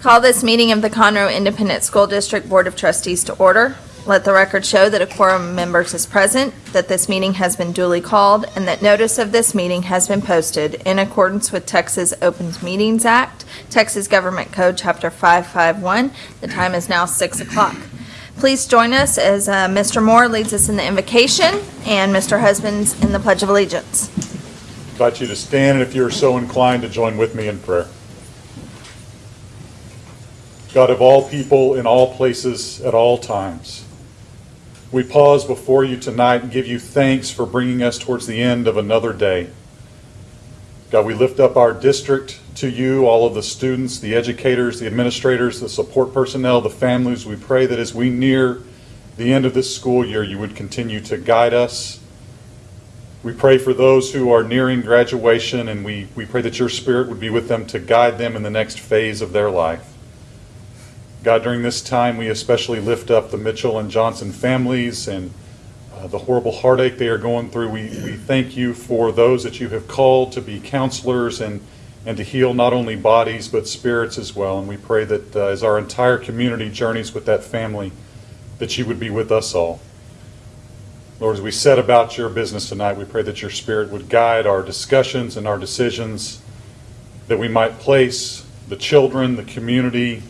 Call this meeting of the Conroe Independent School District Board of Trustees to order. Let the record show that a quorum of members is present, that this meeting has been duly called, and that notice of this meeting has been posted in accordance with Texas Open Meetings Act, Texas Government Code, Chapter 551. The time is now 6 o'clock. Please join us as uh, Mr. Moore leads us in the invocation and Mr. Husbands in the Pledge of Allegiance. I Invite you to stand, and if you're so inclined, to join with me in prayer. God of all people, in all places, at all times, we pause before you tonight and give you thanks for bringing us towards the end of another day. God, we lift up our district to you, all of the students, the educators, the administrators, the support personnel, the families. We pray that as we near the end of this school year, you would continue to guide us, we pray for those who are nearing graduation, and we, we pray that your Spirit would be with them to guide them in the next phase of their life. God, during this time, we especially lift up the Mitchell and Johnson families and uh, the horrible heartache they are going through. We, we thank you for those that you have called to be counselors and, and to heal not only bodies but spirits as well. And we pray that uh, as our entire community journeys with that family, that you would be with us all. Lord, as we set about your business tonight, we pray that your Spirit would guide our discussions and our decisions, that we might place the children, the community,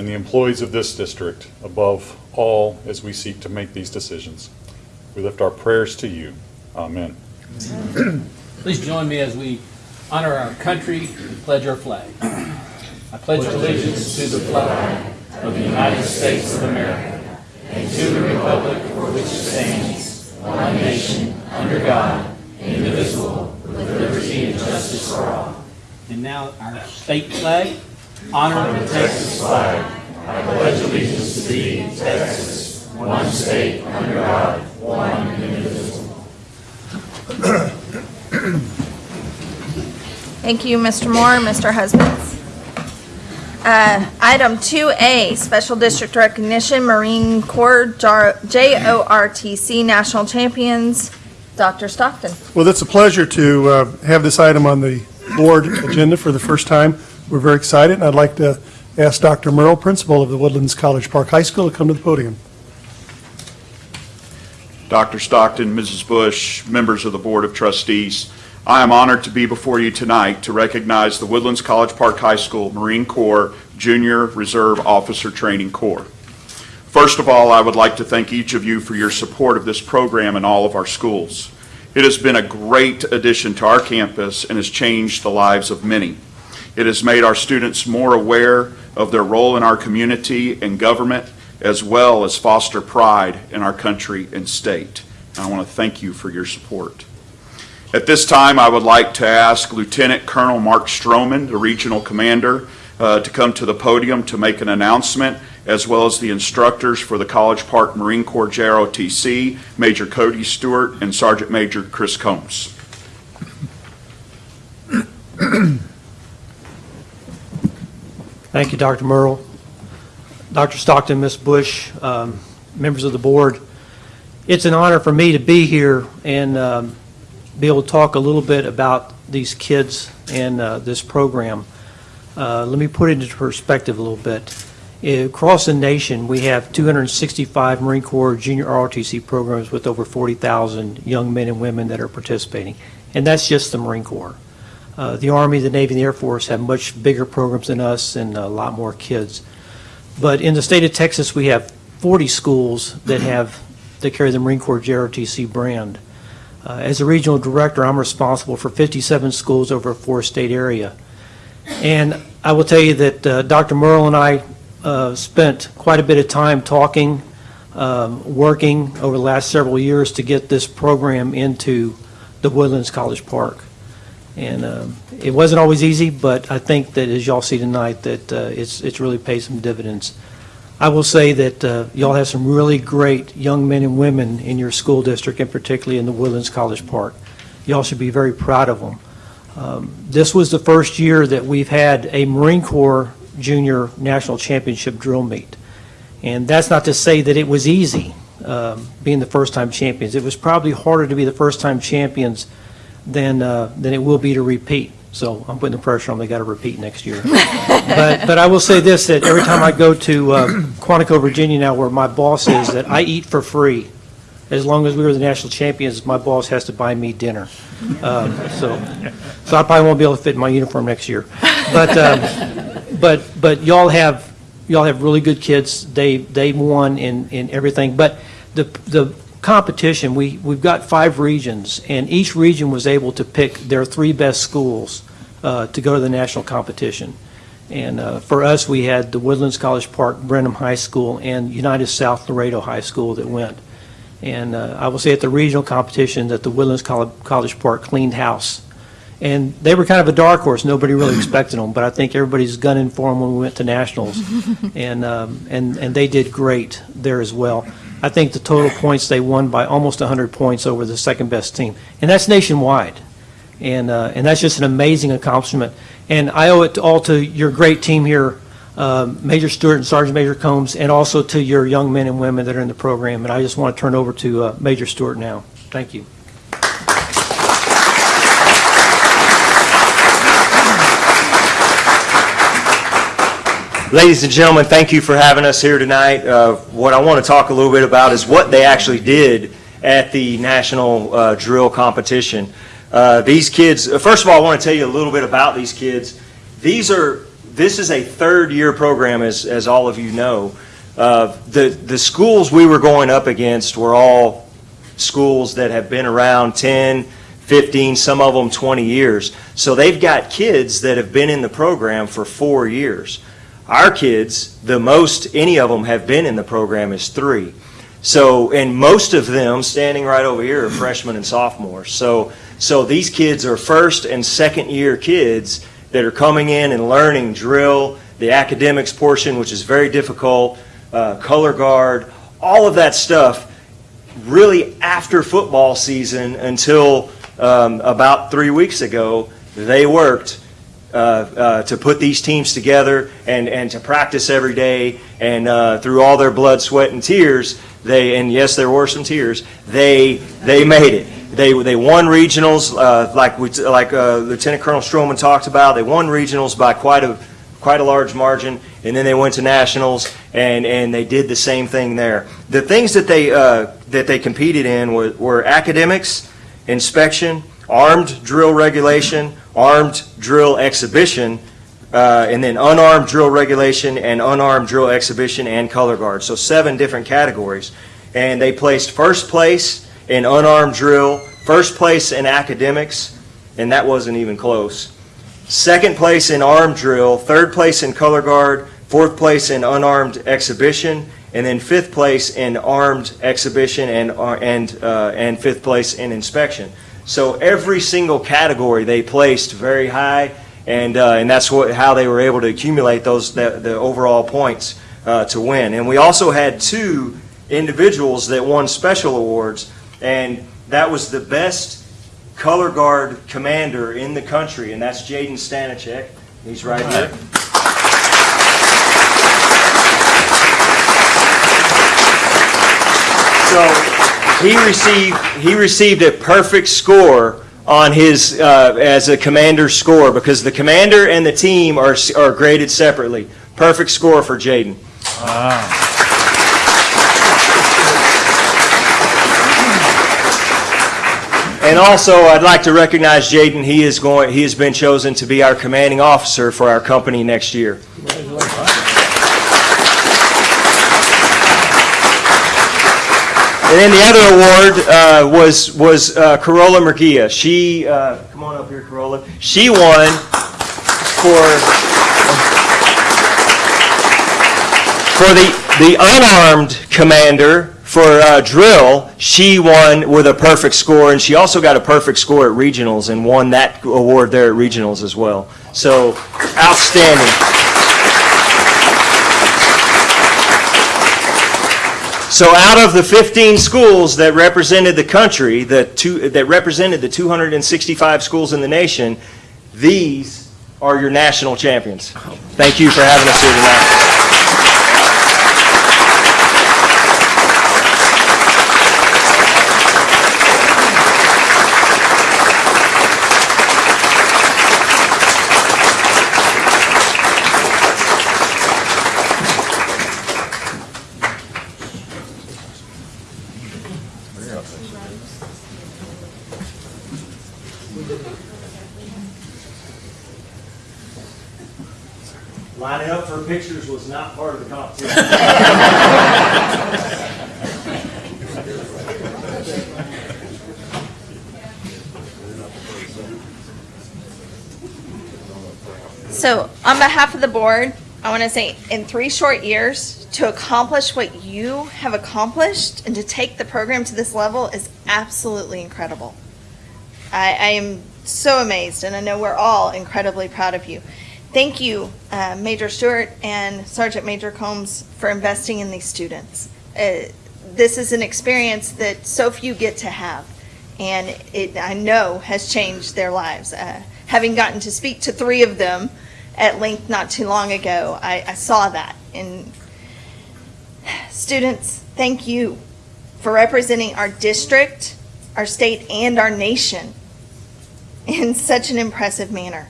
and the employees of this district above all as we seek to make these decisions. We lift our prayers to you. Amen. Please join me as we honor our country and pledge our flag. I pledge allegiance to the flag of the United States of America and to the republic for which it stands, one nation, under God, indivisible, with liberty and justice for all. And now our state flag. Honor the Texas flag. I pledge allegiance to thee, Texas, one state, under God, one indivisible. Thank you, Mr. Moore, Mr. Husbands. Uh, Item 2A, Special District Recognition, Marine Corps JROTC National Champions, Dr. Stockton. Well, it's a pleasure to uh, have this item on the board agenda for the first time. We're very excited, and I'd like to ask Dr. Merle, principal of the Woodlands College Park High School, to come to the podium. Dr. Stockton, Mrs. Bush, members of the Board of Trustees, I am honored to be before you tonight to recognize the Woodlands College Park High School Marine Corps Junior Reserve Officer Training Corps. First of all, I would like to thank each of you for your support of this program in all of our schools. It has been a great addition to our campus and has changed the lives of many. It has made our students more aware of their role in our community and government, as well as foster pride in our country and state. And I want to thank you for your support. At this time, I would like to ask Lieutenant Colonel Mark Stroman, the Regional Commander, uh, to come to the podium to make an announcement, as well as the instructors for the College Park Marine Corps JROTC, Major Cody Stewart and Sergeant Major Chris Combs. Thank you, Dr. Merle. Dr. Stockton, Ms. Bush, um, members of the board, it's an honor for me to be here and um, be able to talk a little bit about these kids and uh, this program. Uh, Let me put it into perspective a little bit. Across the nation, we have 265 Marine Corps Junior ROTC programs with over 40,000 young men and women that are participating, and that's just the Marine Corps. Uh, The Army, the Navy, and the Air Force have much bigger programs than us and a lot more kids. But in the state of Texas, we have 40 schools that have, that carry the Marine Corps JROTC brand. Uh, As a regional director, I'm responsible for 57 schools over a four-state area. And I will tell you that uh, Dr. Merle and I uh, spent quite a bit of time talking, um, working over the last several years to get this program into the Woodlands College Park. And um, it wasn't always easy, but I think that as y'all see tonight, that uh, it's, it's really paid some dividends. I will say that uh, y'all have some really great young men and women in your school district, and particularly in the Woodlands College Park. Y'all should be very proud of them. Um, This was the first year that we've had a Marine Corps Junior National Championship drill meet. And that's not to say that it was easy, um, being the first-time champions. It was probably harder to be the first-time champions than, uh, than it will be to repeat. So I'm putting the pressure on, they got to repeat next year. But, but I will say this, that every time I go to uh, Quantico, Virginia now, where my boss is, that I eat for free. As long as we were the national champions, my boss has to buy me dinner. Um, So, so I probably won't be able to fit in my uniform next year. But, um, but, but y'all have, y'all have really good kids. They, they won in, in everything. But the, the competition, we, we've got five regions, and each region was able to pick their three best schools uh, to go to the national competition. And uh, for us, we had the Woodlands College Park, Brenham High School, and United South Laredo High School that went. And uh, I will say at the regional competition that the Woodlands Coll- College Park cleaned house. And they were kind of a dark horse. Nobody really expected them, but I think everybody's gunning for them when we went to nationals. And, um, and, and they did great there as well. I think the total points, they won by almost 100 points over the second-best team. And that's nationwide. And, uh, and that's just an amazing accomplishment. And I owe it all to your great team here, um, Major Stewart and Sergeant Major Combs, and also to your young men and women that are in the program. And I just want to turn over to uh, Major Stewart now. Thank you. Ladies and gentlemen, thank you for having us here tonight. Uh, What I want to talk a little bit about is what they actually did at the national uh, drill competition. Uh, These kids, uh, first of all, I want to tell you a little bit about these kids. These are, this is a third-year program, as, as all of you know. Uh, The, the schools we were going up against were all schools that have been around 10, 15, some of them 20 years. So they've got kids that have been in the program for four years. Our kids, the most any of them have been in the program is three. So, and most of them standing right over here are freshmen and sophomores. So, so these kids are first and second year kids that are coming in and learning drill, the academics portion, which is very difficult, uh, color guard, all of that stuff really after football season until um, about three weeks ago, they worked uh, uh, to put these teams together and, and to practice every day. And uh, through all their blood, sweat, and tears, they and yes, there were some tears. They they made it. They they won regionals uh, like we like uh, Lieutenant Colonel Stroman talked about. They won regionals by quite a quite a large margin, and then they went to nationals, and, and they did the same thing there. The things that they that they competed in were, were academics, inspection, armed drill regulation, armed drill exhibition, uh, and then unarmed drill regulation and unarmed drill exhibition and color guard. So seven different categories, and they placed first place in unarmed drill, first place in academics, and that wasn't even close second place in armed drill, third place in color guard, fourth place in unarmed exhibition, and then fifth place in armed exhibition and, uh, and, uh, and fifth place in inspection. So every single category they placed very high, and, uh, and that's what, how they were able to accumulate those, the, the overall points uh, to win. And we also had two individuals that won special awards, and that was the best color guard commander in the country, and that's Jaden Stanachek. He's right here. So he received he received a perfect score on his uh, as a commander score because the commander and the team are are graded separately. Perfect score for Jaden. And also, I'd like to recognize Jaden. He is going. He has been chosen to be our commanding officer for our company next year. And then the other award uh, was was uh, Corolla Murgia. She uh, come on up here, Corolla. She won for for the the unarmed commander for uh, drill. She won with a perfect score, and she also got a perfect score at regionals and won that award there at regionals as well. So outstanding. So out of the 15 schools that represented the country, the two, that represented the 265 schools in the nation, these are your national champions. Thank you for having us here tonight. Behalf of the board, I want to say in three short years, to accomplish what you have accomplished and to take the program to this level is absolutely incredible. I, I am so amazed, and I know we're all incredibly proud of you. Thank you, uh, Major Stewart and Sergeant Major Combs, for investing in these students. Uh, this is an experience that so few get to have, and it, I know, has changed their lives. Uh, having gotten to speak to three of them at length not too long ago, I, I saw that. And students, thank you for representing our district, our state, and our nation in such an impressive manner,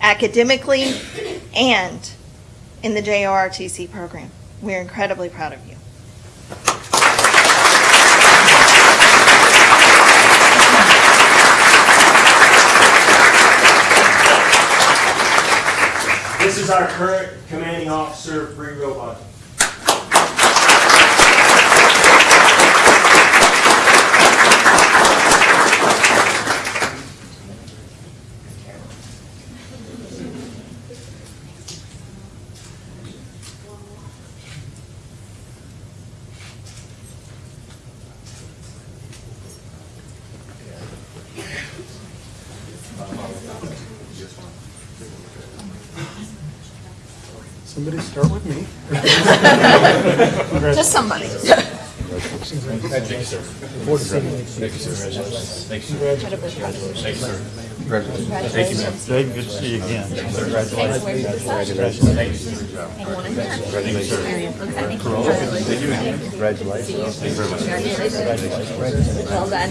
academically and in the JROTC program. We're incredibly proud of you. This is our current commanding officer, Bree Robot. Just somebody. Dave, good to see you again. Congratulations. Congratulations. Thank you, sir. Congratulations. Thank you, ma'am. Congratulations. Thank you very much. Congratulations. Well done.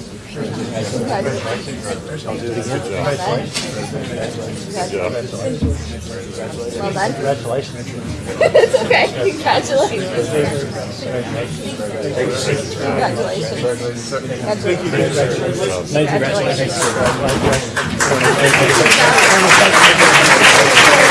Well done. Congratulations. It's okay. Congratulations. Congratulations. Thank you. Congratulations.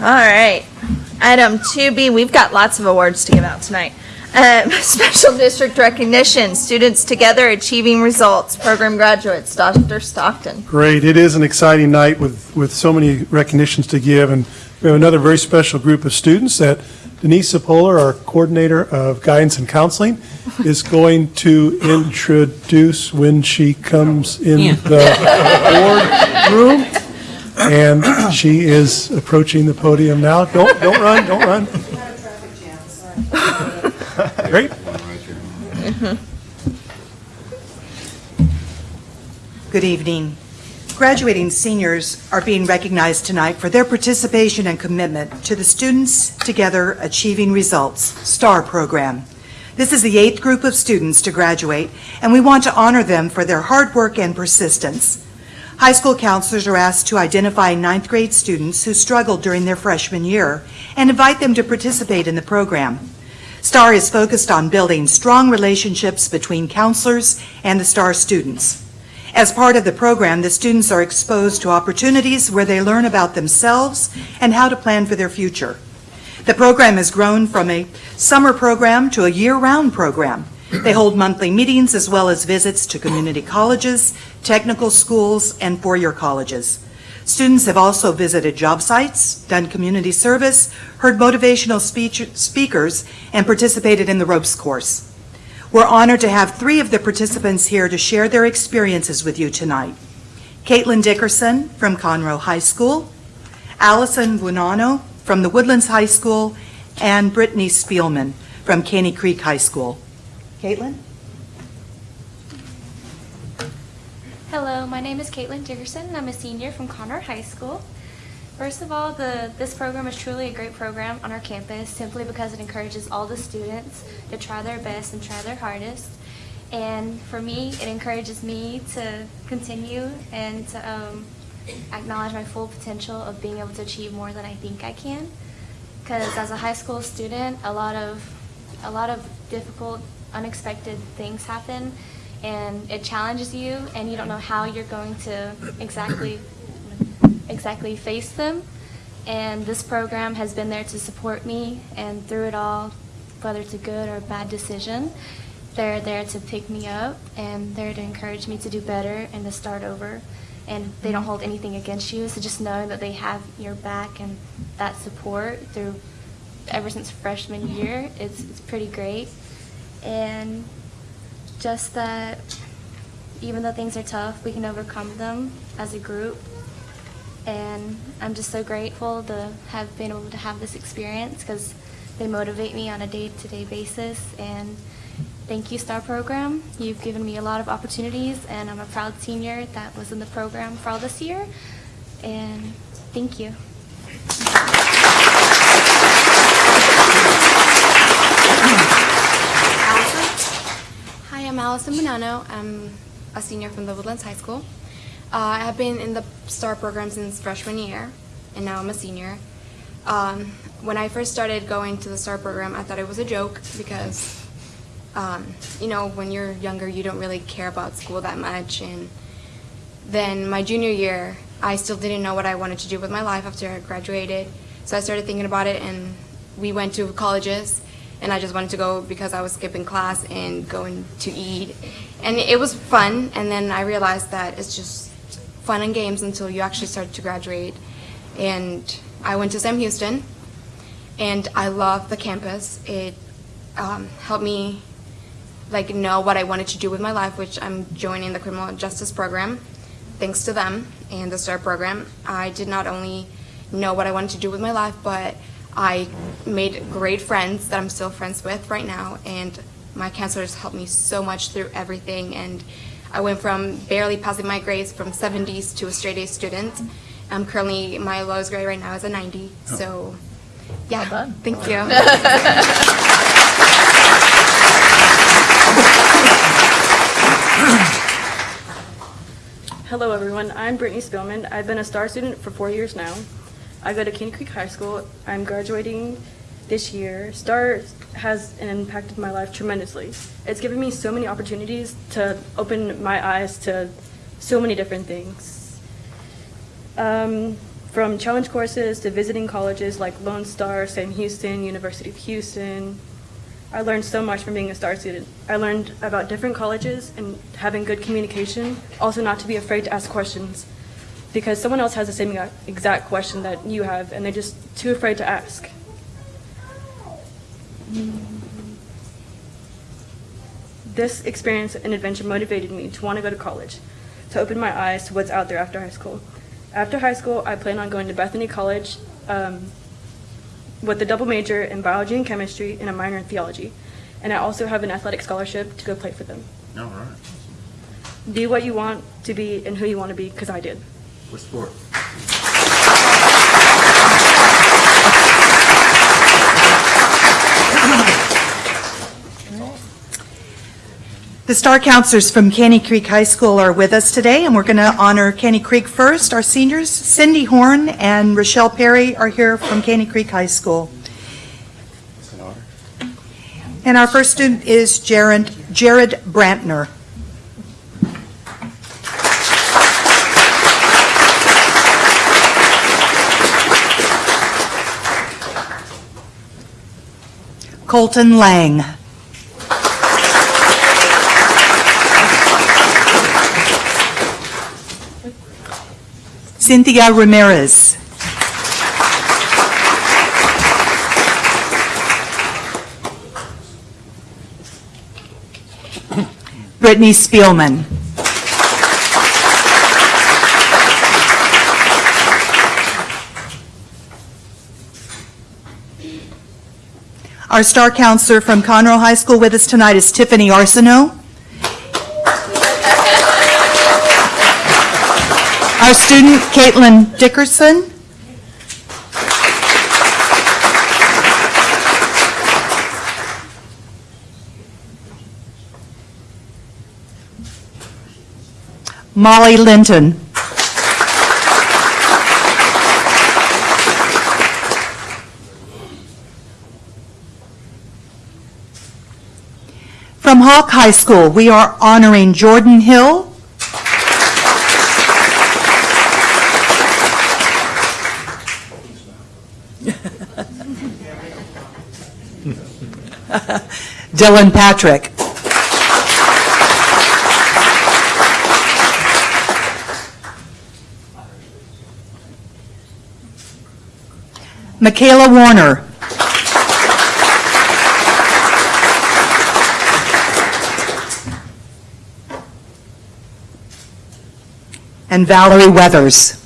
All right. Item 2B, we've got lots of awards to give out tonight. Um, Special District Recognition, Students Together Achieving Results, Program Graduates, Dr. Stockton. Great. It is an exciting night with, with so many recognitions to give, and we have another very special group of students that Denise Sepola, our Coordinator of Guidance and Counseling, is going to introduce when she comes in the board room. And she is approaching the podium now. Don't, don't run, don't run. Great. Good evening. Graduating seniors are being recognized tonight for their participation and commitment to the Students Together Achieving Results STAR program. This is the eighth group of students to graduate, and we want to honor them for their hard work and persistence. High school counselors are asked to identify ninth grade students who struggled during their freshman year and invite them to participate in the program. STAR is focused on building strong relationships between counselors and the STAR students. As part of the program, the students are exposed to opportunities where they learn about themselves and how to plan for their future. The program has grown from a summer program to a year-round program. They hold monthly meetings as well as visits to community colleges, technical schools, and four-year colleges. Students have also visited job sites, done community service, heard motivational speech, speakers, and participated in the ropes course. We're honored to have three of the participants here to share their experiences with you tonight. Caitlin Dickerson from Conroe High School, Allison Buonanno from the Woodlands High School, and Brittany Spielman from Caney Creek High School. Caitlin? Hello, my name is Caitlin Dickerson, and I'm a senior from Conroe High School. First of all, the, this program is truly a great program on our campus simply because it encourages all the students to try their best and try their hardest. And for me, it encourages me to continue and to um, acknowledge my full potential of being able to achieve more than I think I can. Because as a high school student, a lot of a lot of difficult, unexpected things happen, and it challenges you, and you don't know how you're going to exactly exactly face them. And this program has been there to support me, and through it all, whether it's a good or a bad decision, they're there to pick me up, and they're to encourage me to do better and to start over. And they don't mm-hmm. hold anything against you, so just knowing that they have your back and that support through ever since freshman mm-hmm. year, it's, it's pretty great. And just that even though things are tough, we can overcome them as a group. And I'm just so grateful to have been able to have this experience because they motivate me on a day-to-day basis. And thank you, STAR Program. You've given me a lot of opportunities, and I'm a proud senior that was in the program for all this year. And thank you. Hi, I'm Allison Bonanno. I'm a senior from the Woodlands High School. Uh, I have been in the STAR program since freshman year, and now I'm a senior. Um, when I first started going to the STAR program, I thought it was a joke because, um, you know, when you're younger, you don't really care about school that much. And then my junior year, I still didn't know what I wanted to do with my life after I graduated. So I started thinking about it, and we went to colleges and I just wanted to go because I was skipping class and going to eat. And it was fun, and then I realized that it's just fun and games until you actually start to graduate. And I went to Sam Houston, and I love the campus. It um, helped me like know what I wanted to do with my life, which I'm joining the criminal justice program. Thanks to them and the STAR program, I did not only know what I wanted to do with my life, but I made great friends that I'm still friends with right now, and my counselors helped me so much through everything. And I went from barely passing my grades from 70s to a straight A student. I'm currently my lowest grade right now is a 90. So, yeah, thank you. Hello, everyone. I'm Brittany Spillman. I've been a STAR student for four years now. I go to Caney Creek High School. I'm graduating this year. STAR has impacted my life tremendously. It's given me so many opportunities to open my eyes to so many different things. Um, from challenge courses to visiting colleges like Lone Star, Sam Houston, University of Houston. I learned so much from being a STAR student. I learned about different colleges and having good communication, also not to be afraid to ask questions because someone else has the same exact question that you have and they're just too afraid to ask. This experience and adventure motivated me to want to go to college, to open my eyes to what's out there after high school. After high school, I plan on going to Bethany College um, with a double major in biology and chemistry and a minor in theology. And I also have an athletic scholarship to go play for them. All right. Be what you want to be and who you want to be, because I did. What sport? The Star Counselors from Caney Creek High School are with us today, and we're going to honor Caney Creek first. Our seniors, Cindy Horn and Rochelle Perry, are here from Caney Creek High School. And our first student is Jared Jared Brantner. Colton Lang. Cynthia Ramirez. Brittany Spielman. Our star counselor from Conroe High School with us tonight is Tiffany Arsenault. Our student, Caitlin Dickerson. Molly Linton. From Hawk High School, we are honoring Jordan Hill. Dylan Patrick. Michaela Warner. And Valerie Weathers.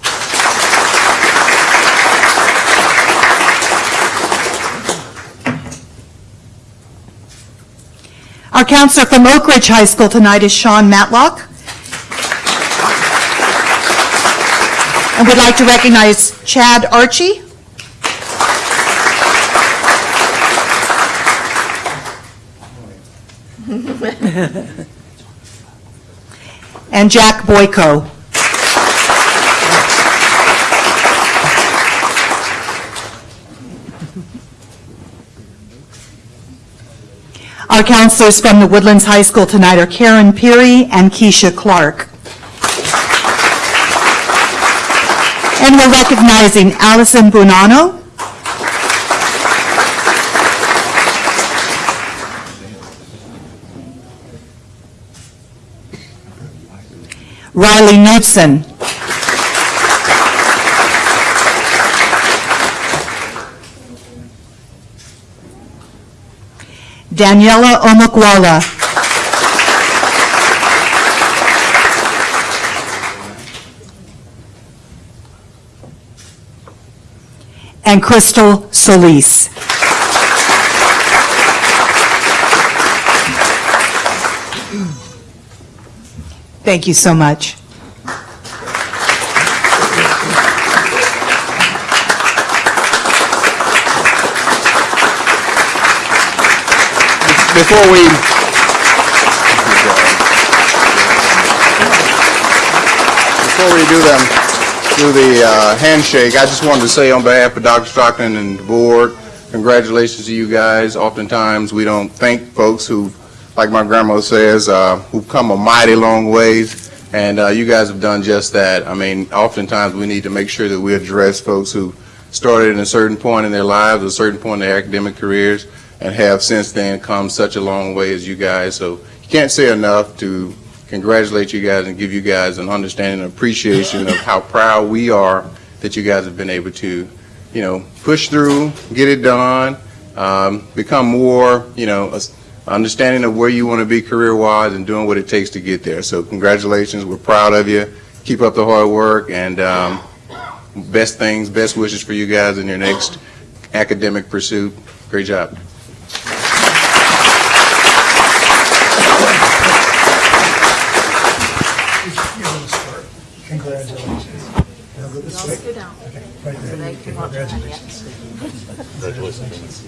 Our counselor from Oak Ridge High School tonight is Sean Matlock. And we'd like to recognize Chad Archie. And Jack Boyko. Counselors from the Woodlands High School tonight are Karen Peary and Keisha Clark. And we're recognizing Allison Bonanno. Riley Knudsen. Daniela Omokwala. And Crystal Solis. Thank you so much. Before we, before we do them, do the uh, handshake, I just wanted to say on behalf of Dr. Stockton and the board, congratulations to you guys. Oftentimes, we don't thank folks who, like my grandma says, uh, who've come a mighty long ways, and uh, you guys have done just that. I mean, oftentimes, we need to make sure that we address folks who started at a certain point in their lives, a certain point in their academic careers, and have since then come such a long way as you guys. So you can't say enough to congratulate you guys and give you guys an understanding and appreciation of how proud we are that you guys have been able to, you know, push through, get it done, um, become more, you know, a- understanding of where you want to be career-wise and doing what it takes to get there. So congratulations, we're proud of you. Keep up the hard work and um, best things, best wishes for you guys in your next academic pursuit. Great job. Congratulations. Now go this way. Okay, right there. Congratulations. Congratulations.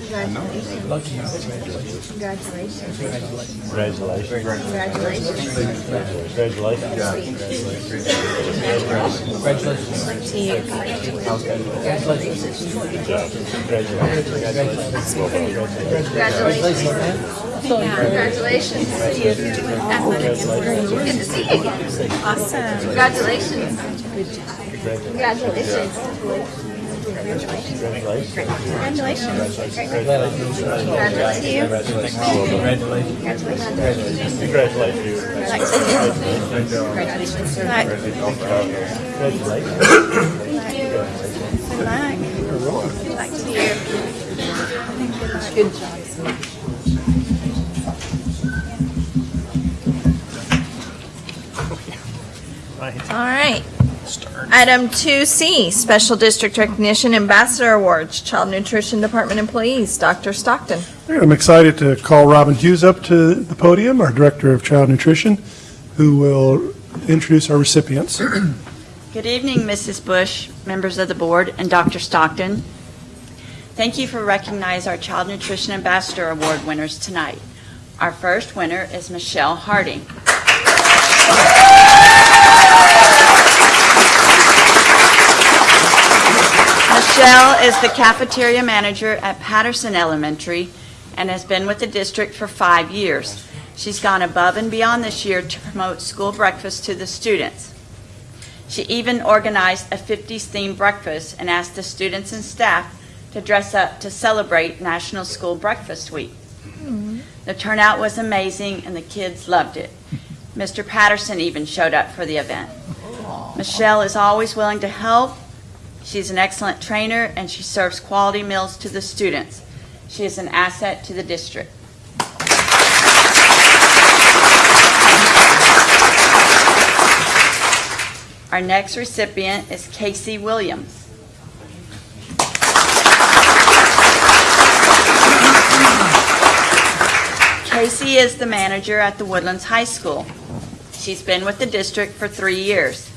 Congratulations. Lucky you. Congratulations. Congratulations. Congratulations. Congratulations. Congratulations. Congratulations. Good to see you again. Awesome. Congratulations. Congratulations. Congratulations. Congratulations. Congratulations. Congratulations. Congratulations. Congratulations. Congratulations for that. Congratulations. Good job. All right. Item 2C, Special District Recognition Ambassador Awards, Child Nutrition Department employees. Dr. Stockton. I'm excited to call Robin Hughes up to the podium, our Director of Child Nutrition, who will introduce our recipients. Good evening, Mrs. Bush, members of the board, and Dr. Stockton. Thank you for recognizing our Child Nutrition Ambassador Award winners tonight. Our first winner is Michelle Harding. Michelle is the cafeteria manager at Patterson Elementary and has been with the district for five years. She's gone above and beyond this year to promote school breakfast to the students. She even organized a 50s themed breakfast and asked the students and staff to dress up to celebrate National School Breakfast Week. The turnout was amazing and the kids loved it. Mr. Patterson even showed up for the event. Michelle is always willing to help. She's an excellent trainer and she serves quality meals to the students. She is an asset to the district. Our next recipient is Casey Williams. Casey is the manager at the Woodlands High School. She's been with the district for three years.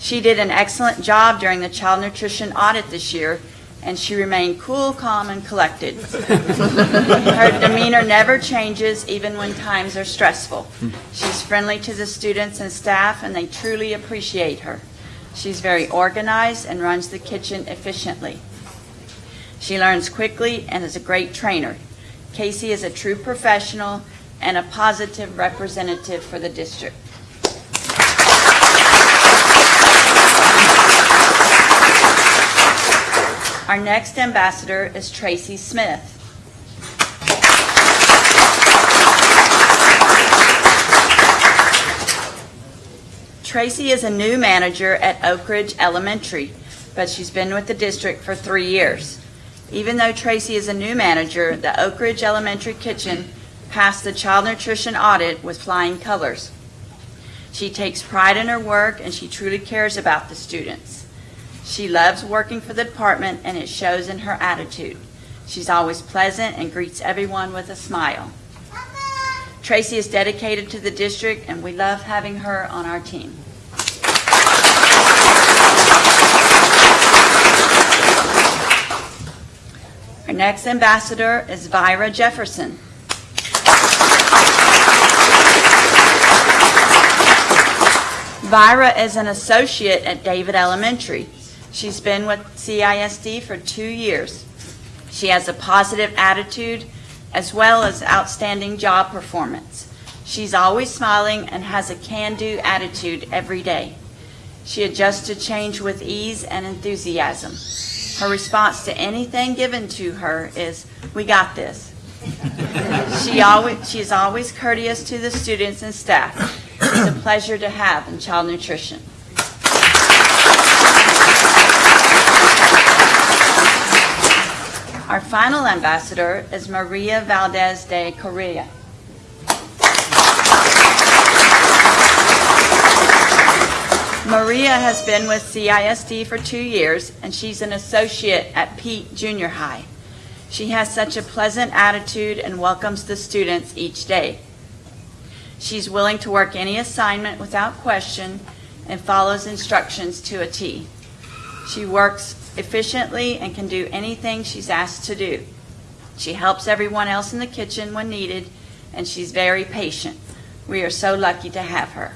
She did an excellent job during the child nutrition audit this year, and she remained cool, calm, and collected. Her demeanor never changes, even when times are stressful. She's friendly to the students and staff, and they truly appreciate her. She's very organized and runs the kitchen efficiently. She learns quickly and is a great trainer. Casey is a true professional and a positive representative for the district. Our next ambassador is Tracy Smith. Tracy is a new manager at Oak Ridge Elementary, but she's been with the district for three years. Even though Tracy is a new manager, the Oak Ridge Elementary kitchen passed the child nutrition audit with flying colors. She takes pride in her work and she truly cares about the students. She loves working for the department and it shows in her attitude. She's always pleasant and greets everyone with a smile. Tracy is dedicated to the district and we love having her on our team. Our next ambassador is Vira Jefferson. Vira is an associate at David Elementary. She's been with CISD for two years. She has a positive attitude as well as outstanding job performance. She's always smiling and has a can-do attitude every day. She adjusts to change with ease and enthusiasm. Her response to anything given to her is, "We got this." She always, she is always courteous to the students and staff. It's a pleasure to have in child nutrition. Our final ambassador is Maria Valdez de Correa. Maria has been with CISD for two years, and she's an associate at Peet Junior High. She has such a pleasant attitude and welcomes the students each day. She's willing to work any assignment without question and follows instructions to a T. She works efficiently and can do anything she's asked to do. She helps everyone else in the kitchen when needed, and she's very patient. We are so lucky to have her.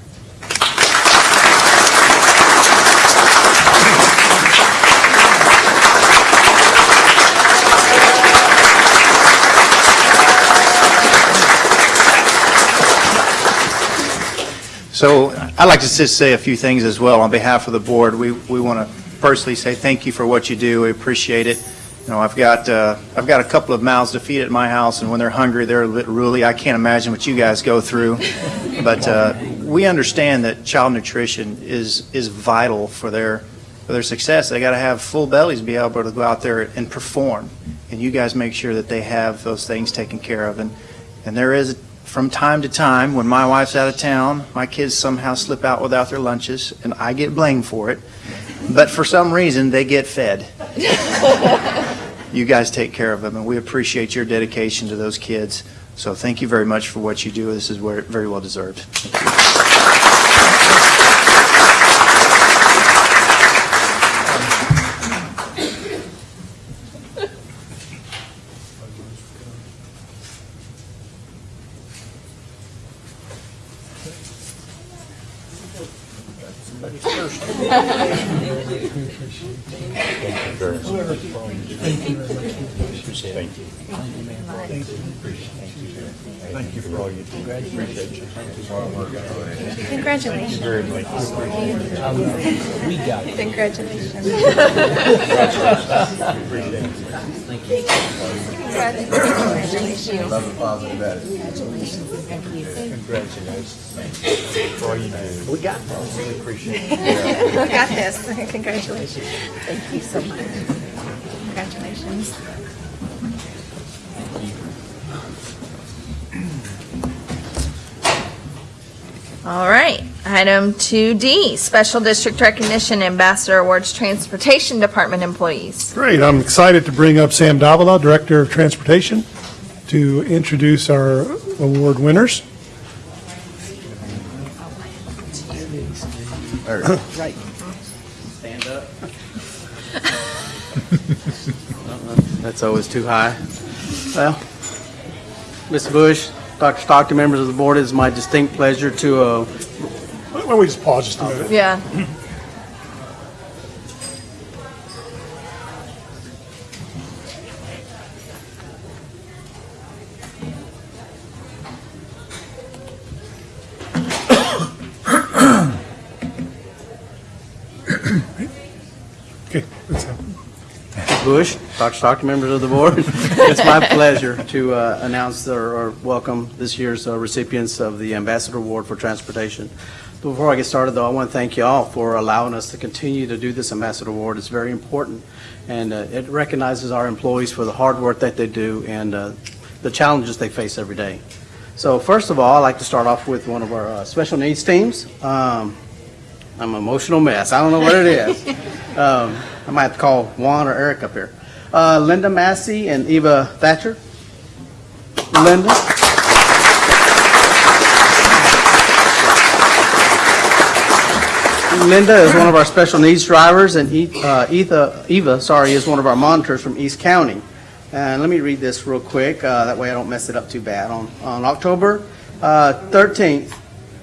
So I'd like to just say a few things as well on behalf of the board. We, we want to personally say thank you for what you do. We appreciate it. You know, I've got, uh, I've got a couple of mouths to feed at my house, and when they're hungry, they're a bit ruly. I can't imagine what you guys go through. But uh, we understand that child nutrition is, is vital for their, for their success. They got to have full bellies to be able to go out there and perform. And you guys make sure that they have those things taken care of. And, and there is, from time to time, when my wife's out of town, my kids somehow slip out without their lunches, and I get blamed for it. But for some reason, they get fed. you guys take care of them, and we appreciate your dedication to those kids. So thank you very much for what you do. This is very well deserved. Thank you. Thank you. Thank you for all you do. Appreciate you. Congratulations. Very much. We got it. Congratulations. Love and positive attitude. For all you do. We got this. Really appreciate it. We got this. Congratulations. Thank you so much. Congratulations. All right, item 2D, Special District Recognition Ambassador Awards Transportation Department employees. Great, I'm excited to bring up Sam Davila, Director of Transportation, to introduce our award winners. Stand up. That's always too high. Well, Ms. Bush, Dr. Stockton, members of the board, it is my distinct pleasure to, uh, Why don't we just pause just a minute? Yeah. Bush, Dr. Stockton, members of the board, it's my pleasure to uh, announce or or welcome this year's uh, recipients of the Ambassador Award for Transportation. Before I get started, though, I want to thank you all for allowing us to continue to do this Ambassador Award. It's very important, and uh, it recognizes our employees for the hard work that they do and uh, the challenges they face every day. So first of all, I'd like to start off with one of our uh, special needs teams. Um, I'm an emotional mess. I don't know what it is. Um, I might have to call Juan or Eric up here. Uh, Linda Massey and Eva Thatcher. Linda. Linda is one of our special needs drivers, and uh, Etha, Eva, sorry, is one of our monitors from East County. And let me read this real quick, uh, that way I don't mess it up too bad. On, on October uh, 13th,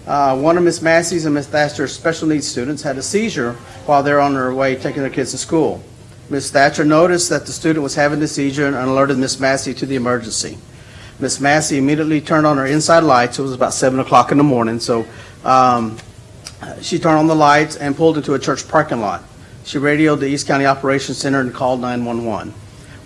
uh, one of Miss Massey's and Miss Thatcher's special needs students had a seizure while they're on their way taking their kids to school. Miss Thatcher noticed that the student was having the seizure and alerted Miss Massey to the emergency. Miss Massey immediately turned on her inside lights. It was about 7 o'clock in the morning, so um, she turned on the lights and pulled into a church parking lot. She radioed the East County Operations Center and called 911.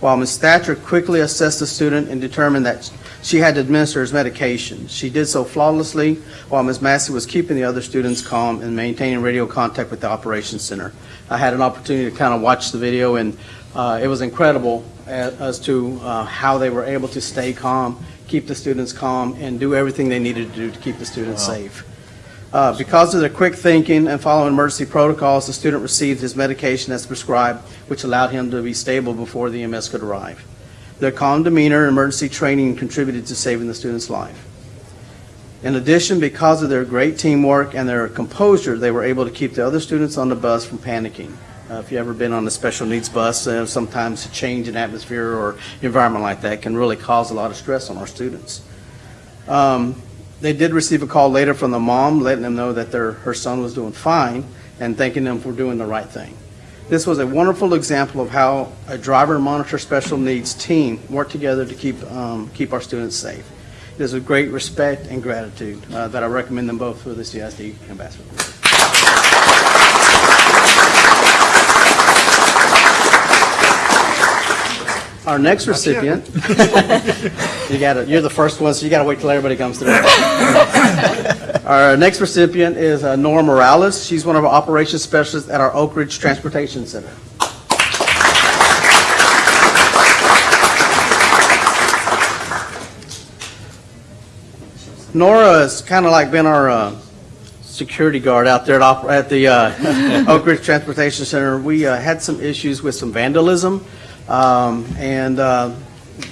While Ms. Thatcher quickly assessed the student and determined that she had to administer his medication. She did so flawlessly while Ms. Massey was keeping the other students calm and maintaining radio contact with the Operations Center. I had an opportunity to kind of watch the video, and uh, it was incredible a- as to uh, how they were able to stay calm, keep the students calm, and do everything they needed to do to keep the students safe. Uh, Because of their quick thinking and following emergency protocols, the student received his medication as prescribed, which allowed him to be stable before the EMS could arrive. Their calm demeanor and emergency training contributed to saving the student's life. In addition, because of their great teamwork and their composure, they were able to keep the other students on the bus from panicking. Uh, If you've ever been on a special needs bus, uh, sometimes a change in atmosphere or environment like that can really cause a lot of stress on our students. Um, They did receive a call later from the mom, letting them know that their, her son was doing fine and thanking them for doing the right thing. This was a wonderful example of how a driver monitor special needs team work together to keep, um, keep our students safe. It is with great respect and gratitude uh, that I recommend them both for the CISD ambassador. Our next recipient, you gotta, you're the first one, so you gotta wait till everybody comes through. Our next recipient is uh, Nora Morales. She's one of our operations specialists at our Oak Ridge Transportation Center. Nora has kind of like been our uh, security guard out there at at the uh, Oak Ridge Transportation Center. We uh, had some issues with some vandalism, um, and uh,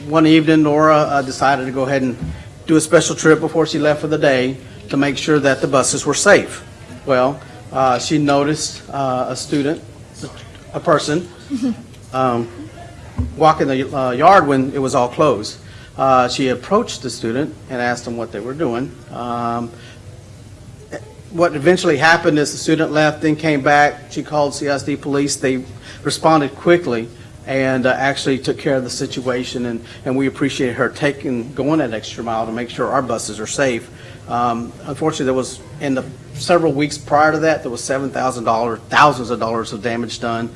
one evening Nora uh, decided to go ahead and do a special trip before she left for the day to make sure that the buses were safe. Well, uh, she noticed uh, a student, a person, um, walking the uh, yard when it was all closed. Uh, She approached the student and asked him what they were doing. Um, what eventually happened is the student left, then came back, she called CSD police, they responded quickly and uh, actually took care of the situation, and, and we appreciate her taking, going that extra mile to make sure our buses are safe. Um, Unfortunately, there was, in the several weeks prior to that, there was $7,000, thousands of dollars of damage done,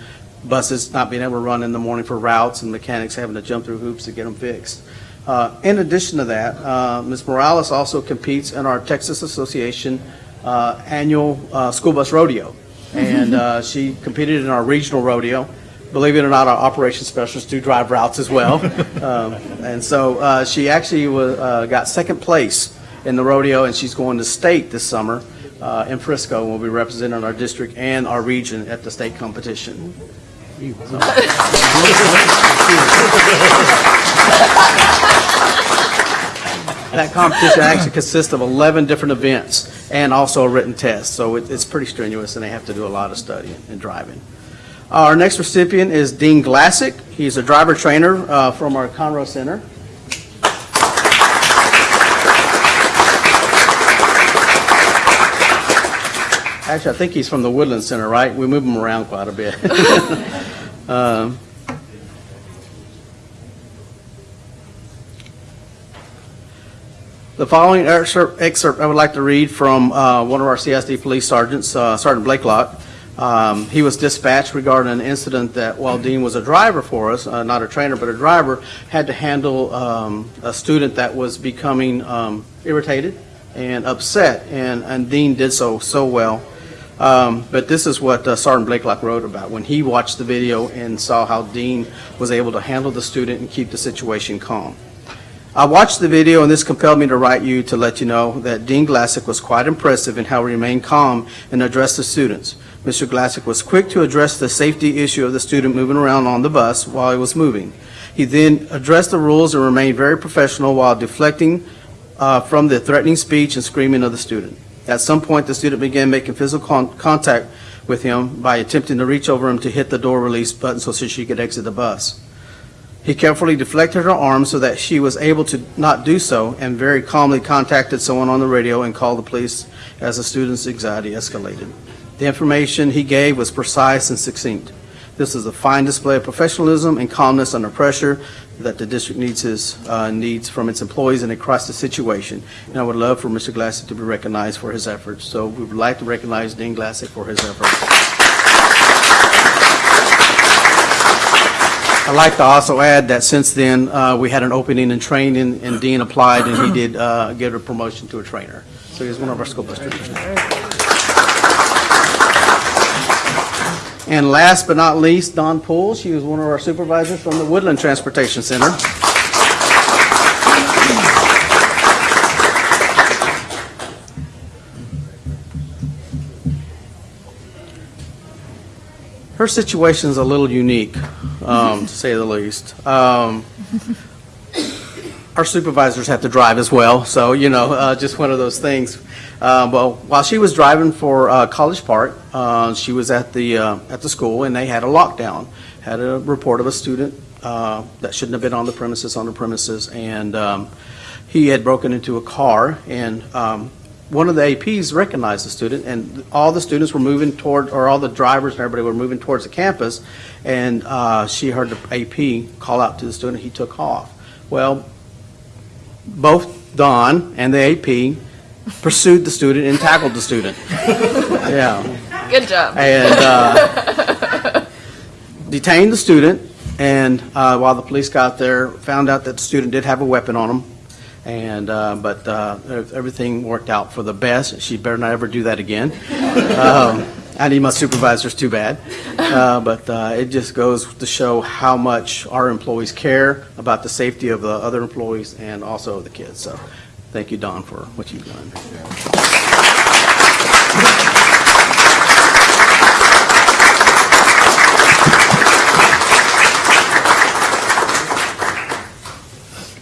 buses not being able to run in the morning for routes, and mechanics having to jump through hoops to get them fixed. Uh, In addition to that, uh, Ms. Morales also competes in our Texas Association uh, annual uh, school bus rodeo. And uh, she competed in our regional rodeo. Believe it or not, our operations specialists do drive routes as well. Um, And so uh, she actually wa- uh, got second place in the rodeo, and she's going to state this summer uh, in Frisco. and will be representing our district and our region at the state competition. That competition actually consists of 11 different events and also a written test, so it- it's pretty strenuous, and they have to do a lot of studying and driving. Our next recipient is Dean Glassick. He's a driver trainer uh, from our Conroe Center. Actually, I think he's from the Woodland Center, right? We move him around quite a bit. Um, The following excerpt excerpt I would like to read from uh, one of our CSD police sergeants, uh, Sergeant Blakelock. Um, He was dispatched regarding an incident that while Dean was a driver for us, uh, not a trainer, but a driver, had to handle um, a student that was becoming um, irritated and upset, and and Dean did so so well. Um, But this is what uh, Sergeant Blakelock wrote about, when he watched the video and saw how Dean was able to handle the student and keep the situation calm. I watched the video, and this compelled me to write you to let you know that Dean Glassick was quite impressive in how he remained calm and addressed the students. Mr. Glassick was quick to address the safety issue of the student moving around on the bus while he was moving. He then addressed the rules and remained very professional while deflecting uh, from the threatening speech and screaming of the student. At some point, the student began making physical con- contact with him by attempting to reach over him to hit the door release button so she could exit the bus. He carefully deflected her arm so that she was able to not do so and very calmly contacted someone on the radio and called the police as the student's anxiety escalated. The information he gave was precise and succinct. This is a fine display of professionalism and calmness under pressure that the district needs his, uh, needs from its employees in a crisis situation. And I would love for Mr. Glassick to be recognized for his efforts. So we would like to recognize Dean Glassick for his efforts. I'd like to also add that since then, uh, we had an opening in training, and Dean applied, and he did uh, get a promotion to a trainer. So he's one of our school bus trainers. And last but not least, Don Poole, she was one of our supervisors from the Woodland Transportation Center. Her situation's a little unique, um, to say the least. Um, Our supervisors have to drive as well, so, you know, uh, just one of those things. Uh, Well, while she was driving for uh, College Park, uh, she was at the, uh, at the school, and they had a lockdown. Had a report of a student uh, that shouldn't have been on the premises, on the premises, and um, he had broken into a car, and um, one of the APs recognized the student, and all the students were moving toward, or all the drivers and everybody were moving towards the campus, and uh, she heard the AP call out to the student, he took off. Well, both Don and the AP pursued the student and tackled the student. Yeah. Good job. And uh, detained the student, and uh, while the police got there, found out that the student did have a weapon on him, and, uh, but uh, everything worked out for the best. She better not ever do that again. Um, I need my supervisors too bad. Uh, But uh, it just goes to show how much our employees care about the safety of the other employees and also the kids. So thank you, Don, for what you've done.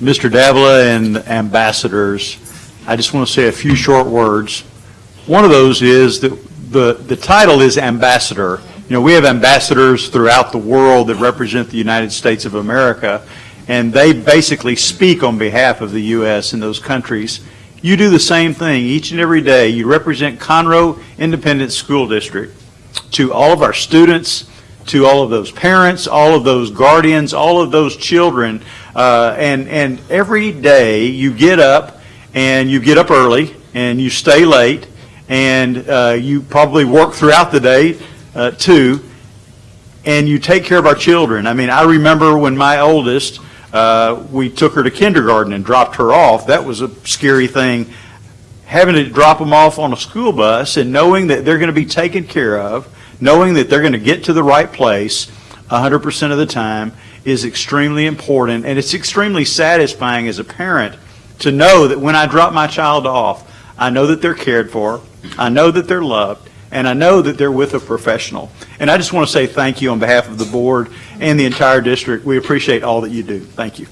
Mr. Davila and ambassadors, I just want to say a few short words. One of those is that the, the title is ambassador. You know, we have ambassadors throughout the world that represent the United States of America, and they basically speak on behalf of the U.S. in those countries. You do the same thing each and every day. You represent Conroe Independent School District to all of our students, to all of those parents, all of those guardians, all of those children. Uh, and, and every day you get up and you get up early and you stay late and uh, you probably work throughout the day uh, too and you take care of our children. I mean, I remember when my oldest, uh, we took her to kindergarten and dropped her off. That was a scary thing. Having to drop them off on a school bus and knowing that they're going to be taken care of, knowing that they're going to get to the right place 100% of the time is extremely important. And it's extremely satisfying as a parent to know that when I drop my child off, I know that they're cared for, I know that they're loved, and I know that they're with a professional. And I just want to say thank you on behalf of the board and the entire district. We appreciate all that you do. Thank you.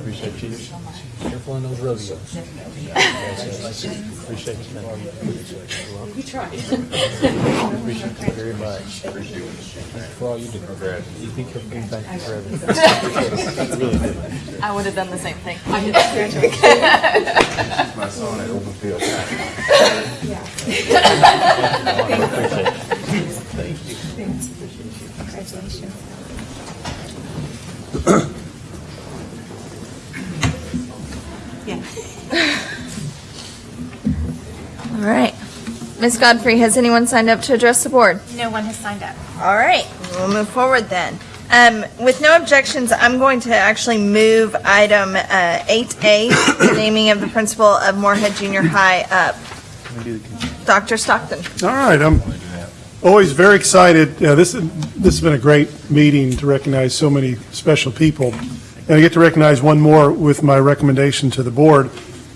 Appreciate you. Careful on those rodeos. Appreciate you, man. You tried. Appreciate you very much. Thanks for all you do. You think you're being thank you for everything. Really do. I would have done the same thing. I did that surgery. My son at Open Field. All right. Ms. Godfrey, has anyone signed up to address the board? No one has signed up. All right, we'll move forward then. Um, With no objections, I'm going to actually move item uh, 8A, the naming of the principal of Moorhead Junior High up. Dr. Stockton. All right, I'm always very excited. Uh, This, this has been a great meeting to recognize so many special people. And I get to recognize one more with my recommendation to the board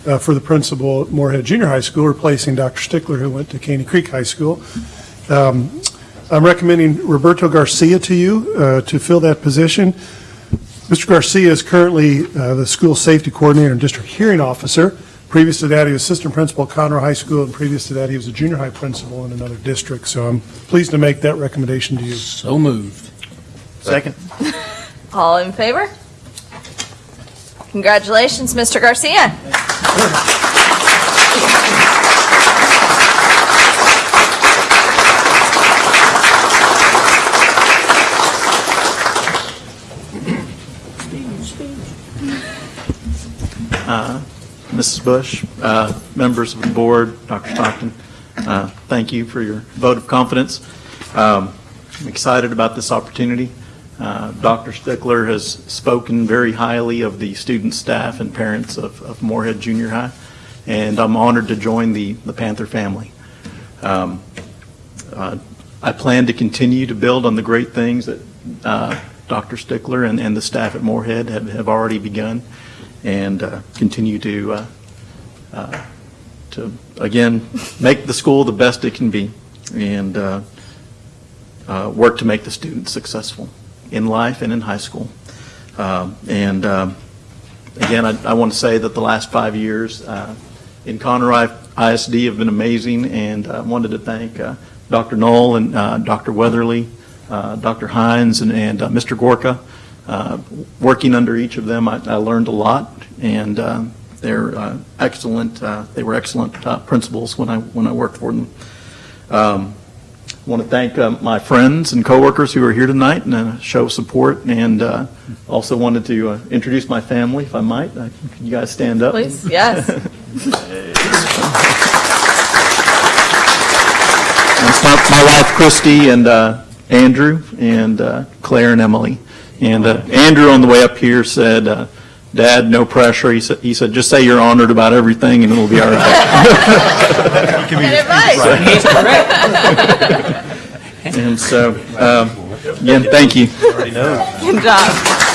uh, for the principal at Moorhead Junior High School, replacing Dr. Stickler, who went to Caney Creek High School. Um, I'm recommending Roberto Garcia to you uh, to fill that position. Mr. Garcia is currently uh, the school safety coordinator and district hearing officer. Previous to that, he was assistant principal at Conroe High School, and previous to that, he was a junior high principal in another district. So I'm pleased to make that recommendation to you. So moved. Second. All in favor? Congratulations, Mr. Garcia. Uh, Mrs. Bush, uh, members of the board, Dr. Stockton, uh, thank you for your vote of confidence. Um, I'm excited about this opportunity. Uh, Dr. Stickler has spoken very highly of the student, staff, and parents of of Moorhead Junior High, and I'm honored to join the the Panther family. Um, uh, I plan to continue to build on the great things that uh, Dr. Stickler and and the staff at Moorhead have have already begun, and uh, continue to, uh, uh, to, again, make the school the best it can be, and uh, work to make the students successful in life and in high school. Um, And um, again, I, I want to say that the last five years in Conroe ISD have been amazing, and I wanted to thank Dr. Knoll and Dr. Weatherly, uh, Dr. Hines, and, and uh, Mr. Gorka. Uh, Working under each of them, I, I learned a lot, and uh, they're uh, excellent, uh, they were excellent uh, principals when I, when I worked for them. Um, I want to thank uh, my friends and coworkers who are here tonight and uh, show support, and uh, also wanted to uh, introduce my family, if I might. Uh, Can you guys stand up? Please, yes. That's my, my wife Christy and uh, Andrew and uh, Claire and Emily. And Andrew on the way up here said, uh, "Dad, no pressure." He said, "He said just say you're honored about everything, and it'll be all right." Good advice. He's correct. and so, um, again, thank you. Good job.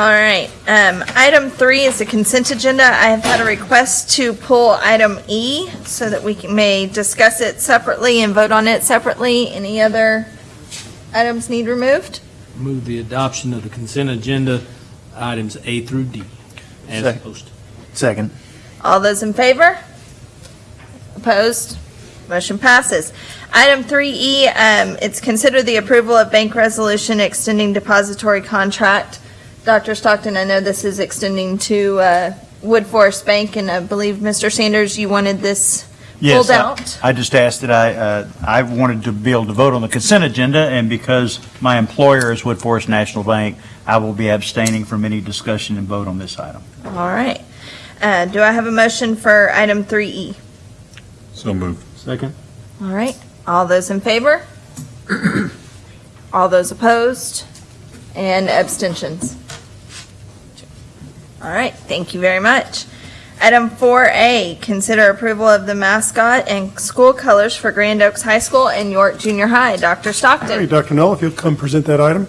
All right, um, item three is the consent agenda. I have had a request to pull item E so that we can- may discuss it separately and vote on it separately. Any other items need removed? Move the adoption of the consent agenda, items A through D, as Second. posted. Second. All those in favor? Opposed? Motion passes. Item 3E, um, it's consider the approval of bank resolution extending depository contract. Dr. Stockton, I know this is extending to uh, Woodforest Bank, and I believe, Mr. Sanders, you wanted this Yes, pulled I- out? I just asked that I, uh, I wanted to be able to vote on the consent agenda, and because my employer is Woodforest National Bank, I will be abstaining from any discussion and vote on this item. All right. Uh, Do I have a motion for item 3E? So moved. Second. All right, all those in favor? All those opposed? And abstentions? All right, thank you very much. Item 4A, consider approval of the mascot and school colors for Grand Oaks High School and York Junior High. Dr. Hey, Stockton? Dr. Knoll, if you'll come present that item.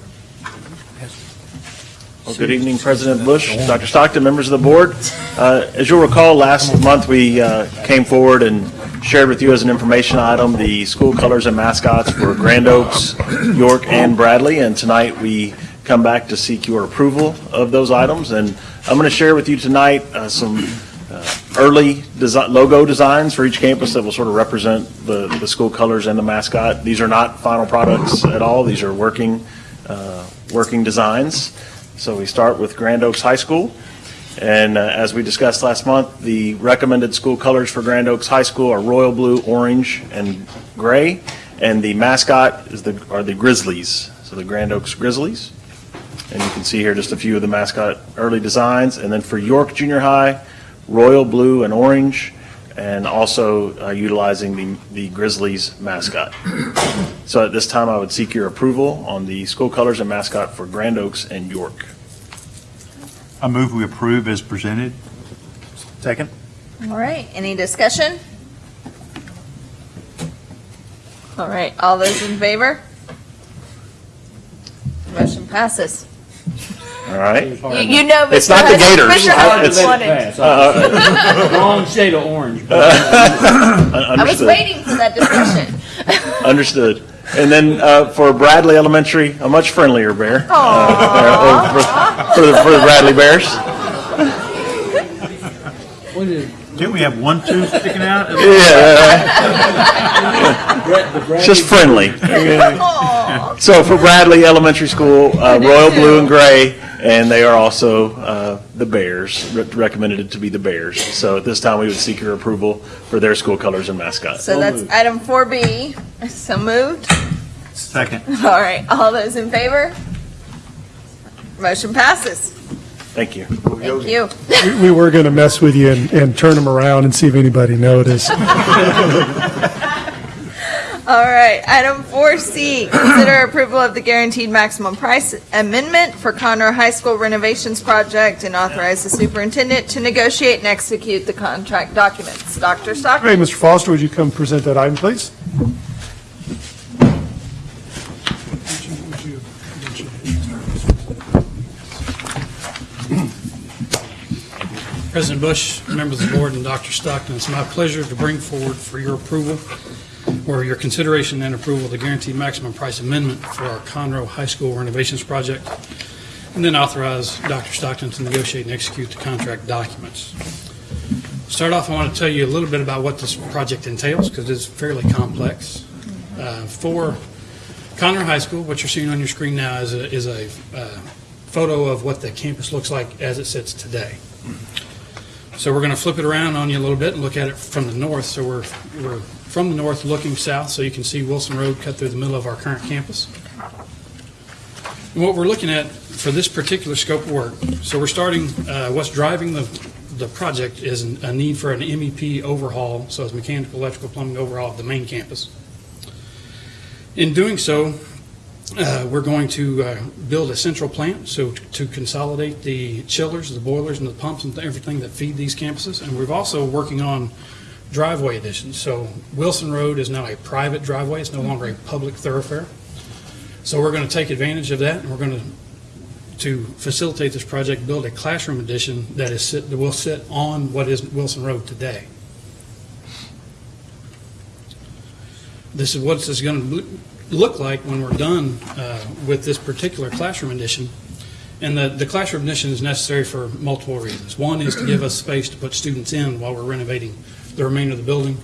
Well, good evening, President Bush, Dr. Stockton, members of the board. Uh, As you'll recall, last month, we uh, came forward and shared with you as an information item the school colors and mascots for Grand Oaks, York, and Bradley, and tonight we come back to seek your approval of those items. And I'm going to share with you tonight uh, some uh, early logo designs for each campus that will sort of represent the, the school colors and the mascot. These are not final products at all, these are working, uh, working designs. So we start with Grand Oaks High School. And uh, as we discussed last month, the recommended school colors for Grand Oaks High School are royal blue, orange, and gray. And the mascot is the, are the Grizzlies, so the Grand Oaks Grizzlies. And you can see here just a few of the mascot early designs. And then for York Junior High, royal blue and orange, and also uh, utilizing the, the Grizzlies mascot. So at this time, I would seek your approval on the school colors and mascot for Grand Oaks and York. I move we approve as presented. Second. All right, any discussion? All right, all those in favor? Motion passes. All right? You you know, It's Mr. not the Hudson, Gators. Mr. Hudson It's- wanted. Uh, Wrong shade of orange. I was Understood. waiting for that discussion. Understood. And then uh, for Bradley Elementary, a much friendlier bear. uh, For for the for the Bradley Bears. Didn't we have one tooth sticking out? Yeah. Just friendly. So for Bradley Elementary School, uh, royal blue and gray, and they are also uh, the Bears, re- recommended to be the Bears. So at this time, we would seek your approval for their school colors and mascot. So that's item 4B. So moved. Second. All right, all those in favor? Motion passes. Thank you. Thank you. We- We were going to mess with you and, and turn them around and see if anybody noticed. All right, item 4C, consider approval of the guaranteed maximum price amendment for Conroe High School renovations project and authorize the superintendent to negotiate and execute the contract documents. Dr. Stockton? Hey, Mr. Foster, would you come present that item, please? President Bush, members of the board, and Dr. Stockton, it's my pleasure to bring forward for your approval or your consideration and approval the guaranteed maximum price amendment for our Conroe High School renovations project, and then authorize Dr. Stockton to negotiate and execute the contract documents. Start off, I want to tell you a little bit about what this project entails, because it's fairly complex. Uh, For Conroe High School, what you're seeing on your screen now is a, is a uh, photo of what the campus looks like as it sits today. So we're going to flip it around on you a little bit and look at it from the north. So we're, we're from the north looking south, so you can see Wilson Road cut through the middle of our current campus. And what we're looking at for this particular scope of work, so we're starting, uh, what's driving the, the project is an- a need for an MEP overhaul, so it's mechanical, electrical, plumbing overhaul of the main campus. In doing so, Uh, We're going to uh, build a central plant, so to consolidate the chillers, the boilers, and the pumps and everything that feed these campuses. And we're also working on driveway additions. So Wilson Road is now a private driveway, it's no longer a public thoroughfare. So we're going to take advantage of that, and we're going to, to facilitate this project, build a classroom addition that is, sit- that will sit on what is Wilson Road today. This is what this is going to look like when we're done uh, with this particular classroom addition. And the, the classroom addition is necessary for multiple reasons. One is to give us space to put students in while we're renovating the remainder of the building.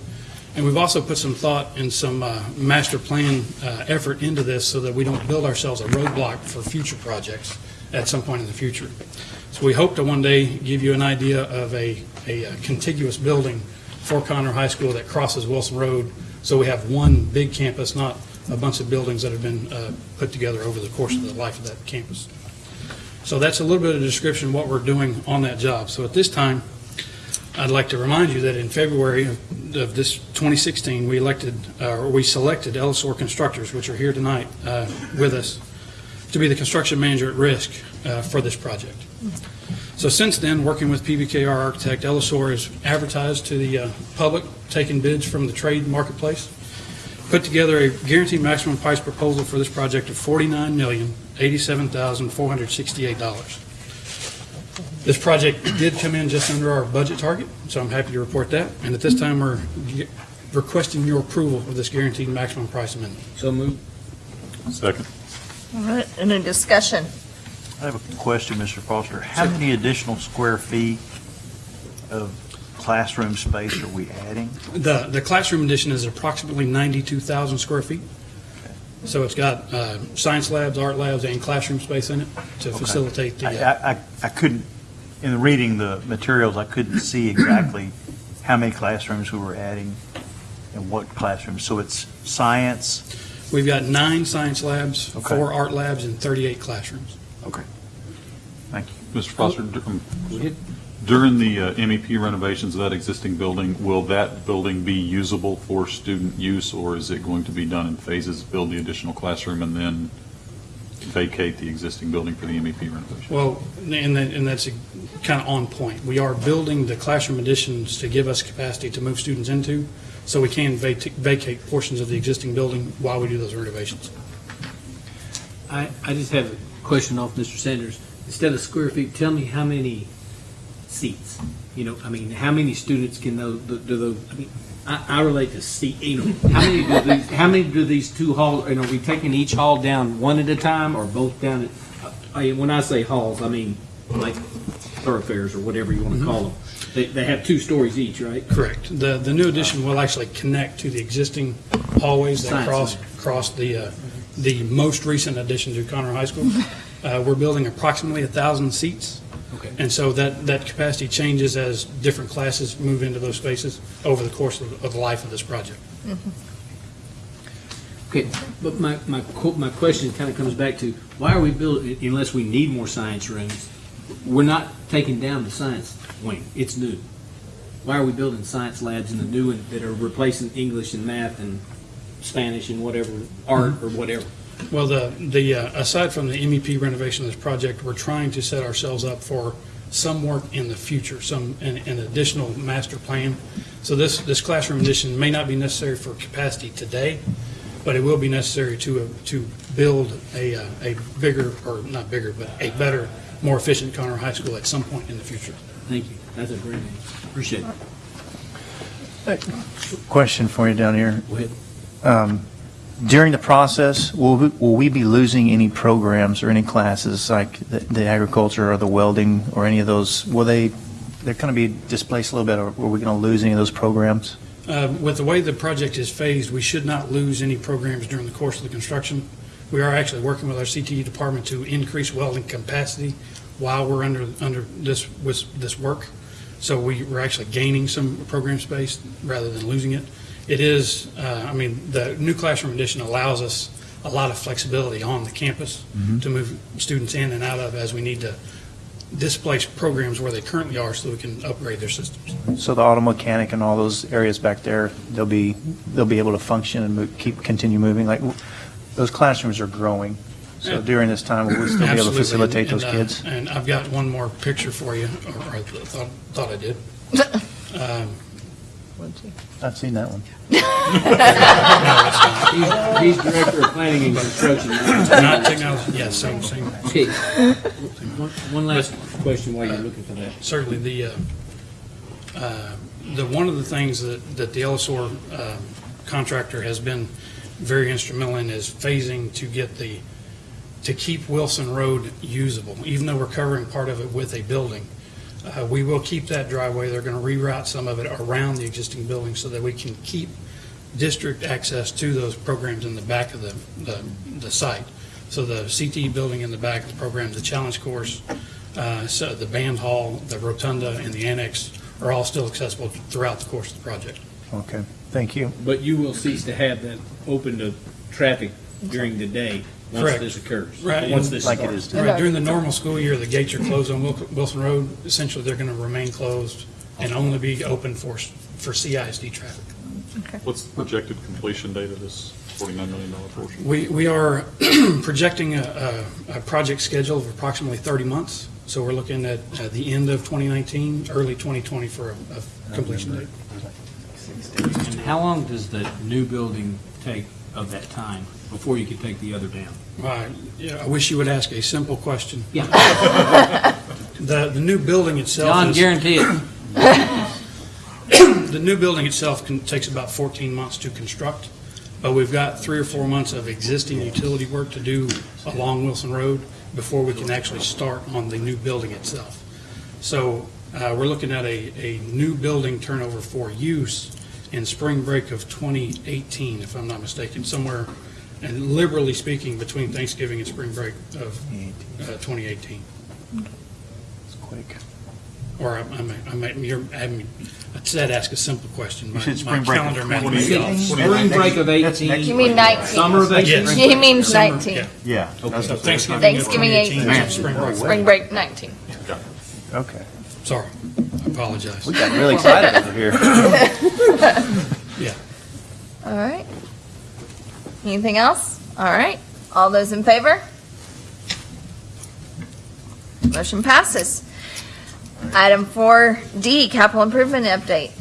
And we've also put some thought and some uh, master plan uh, effort into this so that we don't build ourselves a roadblock for future projects at some point in the future. So we hope to one day give you an idea of a, a uh, contiguous building for Conroe High School that crosses Wilson Road, so we have one big campus, not a bunch of buildings that have been uh, put together over the course of the life of that campus. So that's a little bit of a description of what we're doing on that job. So at this time, I'd like to remind you that in February of of this 2016, we elected, uh, or we selected Ellisor Constructors, which are here tonight uh, with us, to be the construction manager at risk uh, for this project. So since then, working with PBKR Architect, Ellisor has advertised to the uh, public, taken bids from the trade marketplace, put together a guaranteed maximum price proposal for this project of $49,087,468. This project did come in just under our budget target, so I'm happy to report that. And at this time, we're requesting your approval of this guaranteed maximum price amendment. So moved. Second. All right, any discussion? I have a question, Mr. Foster. How many additional square feet of classroom space are we adding? The, the classroom addition is approximately 92,000 square feet. So it's got uh, science labs, art labs, and classroom space in it to Okay. facilitate the, I, uh, I, I couldn't, in reading the materials, I couldn't see exactly how many classrooms we were adding and what classrooms. So it's science, we've got nine science labs, Okay. four art labs, and 38 classrooms. Okay. Thank you. Mr. Foster, dur- um, during the uh, MEP renovations of that existing building, will that building be usable for student use, or is it going to be done in phases, build the additional classroom and then vacate the existing building for the MEP renovation? Well, and that, and that's kind of on point. We are building the classroom additions to give us capacity to move students into, so we can vac- vacate portions of the existing building while we do those renovations. I, I just have a question off Mr. Sanders. Instead of square feet, tell me how many seats? You know, I mean, how many students can those, do those, I mean, I, I relate to you how many do these, how many do these two halls, and are we taking each hall down one at a time or both down at, I, when I say halls, I mean like thoroughfares or whatever you want to call them. They, they have two stories each, right? Correct. The, the new addition will actually connect to the existing hallways that Science cross, center. cross the, uh, the most recent addition to Conroe High School. Uh, We're building approximately a 1,000 seats. Okay. And so that, that capacity changes as different classes move into those spaces over the course of, of the life of this project. Mm-hmm. Okay, but my, my, my question kind of comes back to, why are we building, unless we need more science rooms, we're not taking down the science wing, it's new. Why are we building science labs in the new one that are replacing English and math and Spanish and whatever, art or whatever? Well, the, the, uh, aside from the MEP renovation of this project, we're trying to set ourselves up for some work in the future, some, an, an additional master plan. So this, this classroom addition may not be necessary for capacity today, but it will be necessary to, uh, to build a, uh, a bigger, or not bigger, but a better, more efficient Conroe High School at some point in the future. Thank you, that's a great answer, appreciate it. Question for you down here. Go ahead. Um, During the process, will we, will we be losing any programs or any classes, like the- the agriculture or the welding or any of those? Will they, they're going to be displaced a little bit, or are we going to lose any of those programs? Uh, With the way the project is phased, we should not lose any programs during the course of the construction. We are actually working with our CTE department to increase welding capacity while we're under, under this, this work. So we, we're actually gaining some program space rather than losing it. It is, uh, I mean, the new classroom addition allows us a lot of flexibility on the campus Mhm. to move students in and out of as we need to displace programs where they currently are so we can upgrade their systems. So the auto mechanic and all those areas back there, they'll be, they'll be able to function and move, keep, continue moving? Like, those classrooms are growing. So Yeah. during this time, we'll still be able to Absolutely. facilitate those And, uh, kids. And I've got one more picture for you, or I thought, thought I did. Um, I've seen that one. He's he's Director of Planning and Construction. Not technology, yes, same, same. Okay. One one last question while you're looking for that. Certainly, the, uh, uh, the, one of the things that, that the Ellisor uh, contractor has been very instrumental in is phasing to get the, to keep Wilson Road usable, even though we're covering part of it with a building. Uh, We will keep that driveway. They're going to reroute some of it around the existing building so that we can keep district access to those programs in the back of the, the, the site. So the CTE building in the back of the program, the challenge course, uh, so the band hall, the rotunda, and the annex are all still accessible throughout the course of the project. Okay, thank you. But you will cease to have that open to traffic during the day once Correct. this occurs? Right. Once this Like it starts? is Right, during the normal school year, the gates are closed on Wil- Wilson Road. Essentially, they're going to remain closed and only be open for, s- for CISD traffic. What's the projected completion date of this $49 million portion? We, we are projecting a, a, a project schedule of approximately 30 months. So we're looking at uh, the end of 2019, early 2020 for a, a completion date. And how long does the new building take of that time before you could take the other down? Right, yeah, I wish you would ask a simple question. Yeah. The, the new building itself John, is. guarantee it. The new building itself can, takes about 14 months to construct, but we've got three or four months of existing utility work to do along Wilson Road before we can actually start on the new building itself. So uh, we're looking at a, a new building turnover for use in spring break of 2018, if I'm not mistaken, somewhere, and liberally speaking, between Thanksgiving and spring break of uh, 2018. It's quick. Or I, I might, I might, you're, I mean, I said ask a simple question. My- said my break of calendar might 20. be off. Spring break of 18. You mean 19? Summer of 18? Yes. He means Summer, 19. yeah. Yeah. Okay. So Thanksgiving. of Thanksgiving 2018, 18. Spring break. Spring break 19. Okay. Sorry, I apologize. We got really excited over here. Yeah. All right. Anything else? All right. All those in favor? Motion passes. Item 4D, capital improvement update.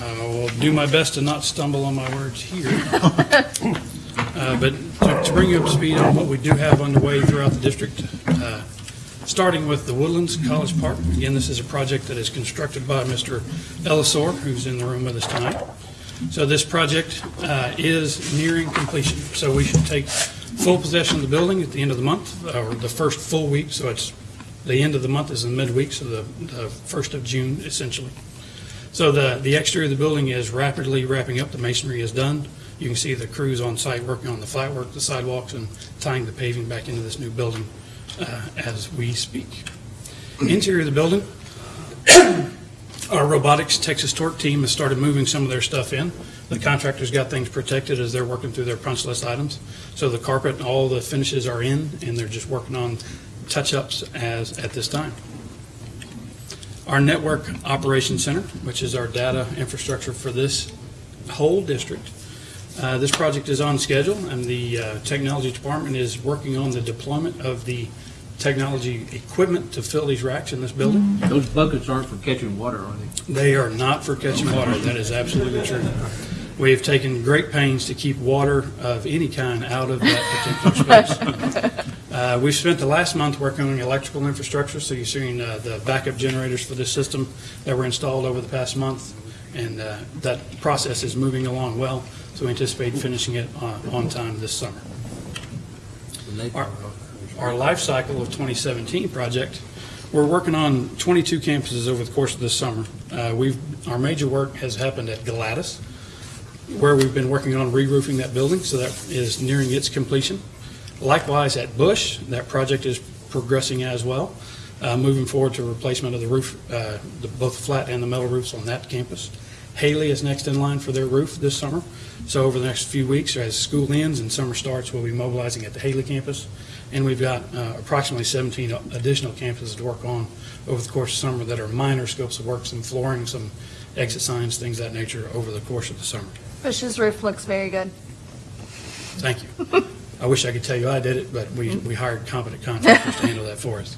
I will do my best to not stumble on my words here. Uh, But to- to bring you up to speed on what we do have underway throughout the district, uh, starting with the Woodlands College Park. Again, this is a project that is constructed by Mr. Ellisor, who's in the room with us tonight. So this project uh, is nearing completion. So we should take full possession of the building at the end of the month, or the first full week. So it's, the end of the month is the midweek, so the the first of June essentially. So the, the exterior of the building is rapidly wrapping up. The masonry is done. You can see the crews on site working on the flat work, the sidewalks, and tying the paving back into this new building uh, as we speak. Interior of the building, our robotics Texas Torque team has started moving some of their stuff in. The contractor's got things protected as they're working through their punch list items. So the carpet and all the finishes are in, and they're just working on touch-ups as, at this time. Our Network Operations Center, which is our data infrastructure for this whole district. Uh, This project is on schedule, and the uh, Technology Department is working on the deployment of the technology equipment to fill these racks in this building. Those buckets aren't for catching water, are they? They are not for catching water. That is absolutely true. We have taken great pains to keep water of any kind out of that particular space. Uh, We've spent the last month working on the electrical infrastructure, so you're seeing uh, the backup generators for this system that were installed over the past month, and uh, that process is moving along well, so we anticipate finishing it uh, on time this summer. Our- Our life cycle of 2017 project, we're working on 22 campuses over the course of this summer. Uh, We've, our major work has happened at Galatas, where we've been working on re-roofing that building, so that is nearing its completion. Likewise, at Bush, that project is progressing as well, uh, moving forward to replacement of the roof, uh, the- both flat and the metal roofs on that campus. Hailey is next in line for their roof this summer. So over the next few weeks, as school ends and summer starts, we'll be mobilizing at the Hailey campus. And we've got uh, approximately 17 additional campuses to work on over the course of summer that are minor scopes of work, some flooring, some exit signs, things of that nature over the course of the summer. Bush's roof looks very good. Thank you. I wish I could tell you I did it, but we, we hired competent contractors to handle that for us.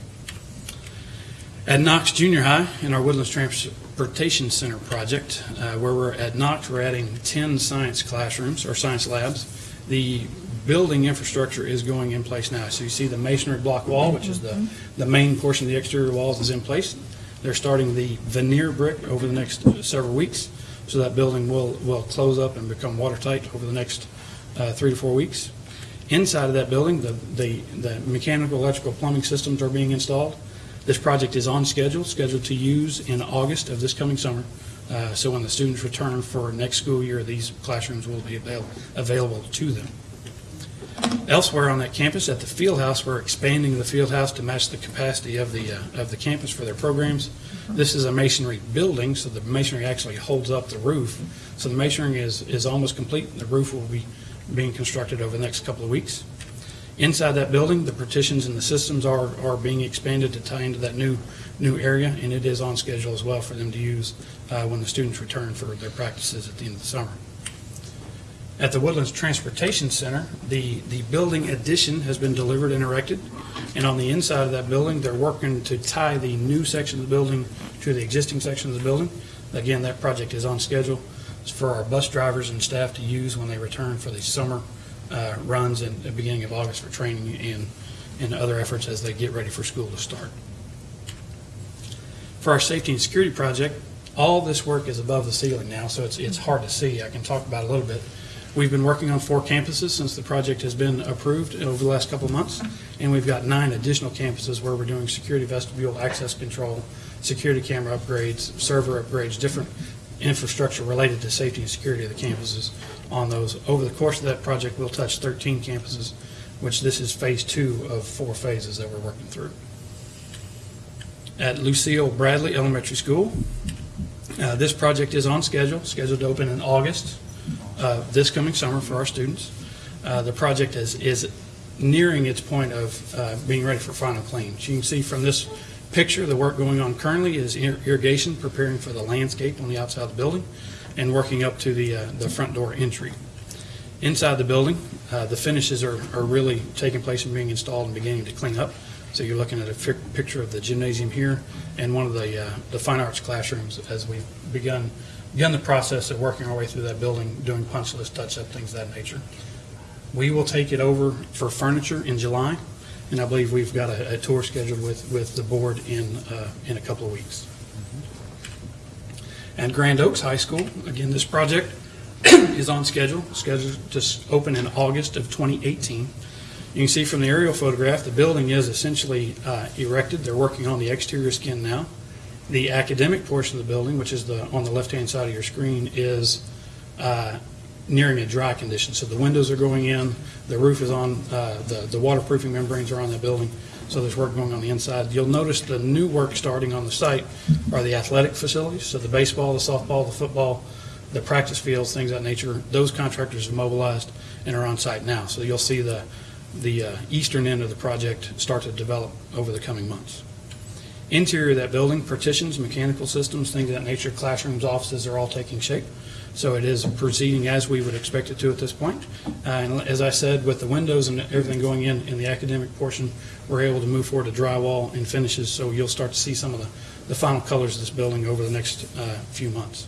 At Knox Junior High, in our Woodlands Transportation Center project, uh, where we're at Knox, we're adding 10 science classrooms, or science labs. The building infrastructure is going in place now. So you see the masonry block wall, which is the, the main portion of the exterior walls is in place. They're starting the veneer brick over the next several weeks, so that building will, will close up and become watertight over the next uh, three to four weeks. Inside of that building, the, the, the mechanical, electrical, plumbing systems are being installed. This project is on schedule, scheduled to use in August of this coming summer. Uh, So when the students return for next school year, these classrooms will be avail- available to them. Elsewhere on that campus, at the field house, we're expanding the field house to match the capacity of the, uh, of the campus for their programs. This is a masonry building, so the masonry actually holds up the roof. So the masonry is, is almost complete. The roof will be being constructed over the next couple of weeks. Inside that building, the partitions and the systems are, are being expanded to tie into that new, new area, and it is on schedule as well for them to use uh, when the students return for their practices at the end of the summer. At the Woodlands Transportation Center, the, the building addition has been delivered and erected, and on the inside of that building, they're working to tie the new section of the building to the existing section of the building. Again, that project is on schedule It's for our bus drivers and staff to use when they return for the summer uh, runs and the beginning of August for training and, and other efforts as they get ready for school to start. For our safety and security project, all this work is above the ceiling now, so it's, it's hard to see. I can talk about a little bit. We've been working on four campuses since the project has been approved over the last couple of months, and we've got nine additional campuses where we're doing security vestibule, access control, security camera upgrades, server upgrades, different infrastructure related to safety and security of the campuses on those. Over the course of that project, we'll touch 13 campuses, which this is phase two of four phases that we're working through. At Lucille Bradley Elementary School, uh, this project is on schedule, scheduled to open in August uh, this coming summer for our students. Uh, The project is, is nearing its point of uh, being ready for final cleans. You can see from this picture, the work going on currently is ir- irrigation, preparing for the landscape on the outside of the building, and working up to the, uh, the front door entry. Inside the building, uh, the finishes are, are really taking place and being installed and beginning to clean up. So you're looking at a picture of the gymnasium here and one of the, uh, the fine arts classrooms as we've begun, begun the process of working our way through that building, doing punch list touch-up, things of that nature. We will take it over for furniture in July, and I believe we've got a, a tour scheduled with, with the board in, uh, in a couple of weeks. And Grand Oaks High School, again, this project is on schedule, scheduled to open in August of 2018. You can see from the aerial photograph, the building is essentially uh, erected. They're working on the exterior skin now. The academic portion of the building, which is the, on the left-hand side of your screen, is uh, nearing a dry condition. So the windows are going in, the roof is on, uh, the the waterproofing membranes are on the building, so there's work going on the inside. You'll notice the new work starting on the site are the athletic facilities, so the baseball, the softball, the football, the practice fields, things of that nature. Those contractors have mobilized and are on site now. So you'll see the, the uh, eastern end of the project start to develop over the coming months. Interior of that building, partitions, mechanical systems, things of that nature, classrooms, offices are all taking shape. So it is proceeding as we would expect it to at this point. Uh, And as I said, with the windows and everything going in, in the academic portion, we're able to move forward to drywall and finishes, so you'll start to see some of the, the final colors of this building over the next uh, few months.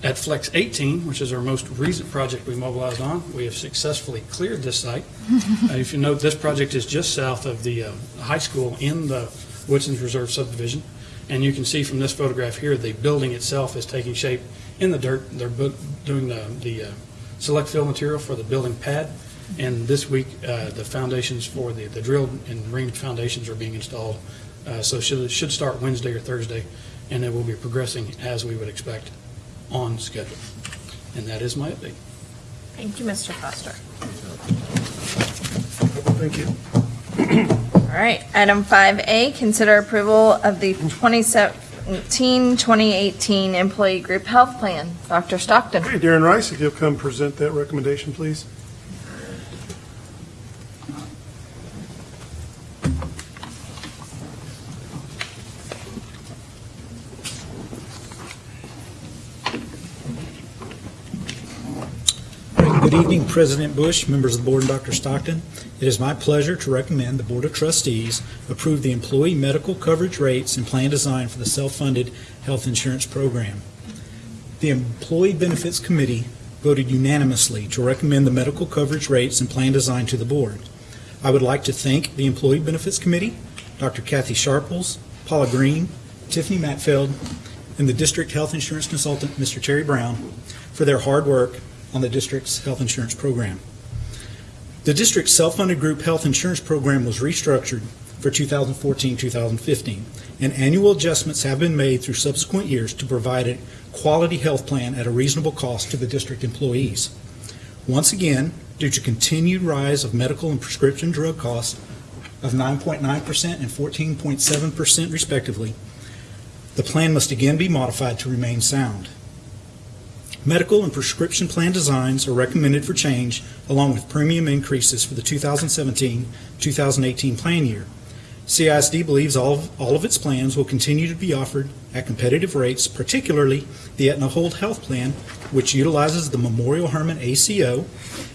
At Flex 18, which is our most recent project we mobilized on, we have successfully cleared this site. Uh, If you note, this project is just south of the uh, high school in the Woodson's Reserve subdivision. And you can see from this photograph here, the building itself is taking shape in the dirt. They're doing the, the uh, select fill material for the building pad. And this week, uh, the foundations for the, the drilled and ringed foundations are being installed. Uh, So it should, should start Wednesday or Thursday, and it will be progressing as we would expect on schedule. And that is my update. Thank you, Mr. Foster. Thank you. All right, item 5A, consider approval of the 2017-2018 Employee Group Health Plan. Dr. Stockton. Okay, Darren Rice, if you'll come present that recommendation, please. Good evening, President Bush, members of the board, and Dr. Stockton. It is my pleasure to recommend the Board of Trustees approve the employee medical coverage rates and plan design for the self-funded health insurance program. The Employee Benefits Committee voted unanimously to recommend the medical coverage rates and plan design to the board. I would like to thank the Employee Benefits Committee, Dr. Kathy Sharples, Paula Green, Tiffany Matfeld, and the District Health Insurance Consultant, Mr. Terry Brown, for their hard work on the district's health insurance program. The district's self-funded group health insurance program was restructured for 2014-2015, and annual adjustments have been made through subsequent years to provide a quality health plan at a reasonable cost to the district employees. Once again, due to continued rise of medical and prescription drug costs of 9.9% and 14.7% respectively, the plan must again be modified to remain sound. Medical and prescription plan designs are recommended for change along with premium increases for the 2017-2018 plan year. CISD believes all of, all of its plans will continue to be offered at competitive rates, particularly the Aetna Whole Health Plan, which utilizes the Memorial Hermann ACO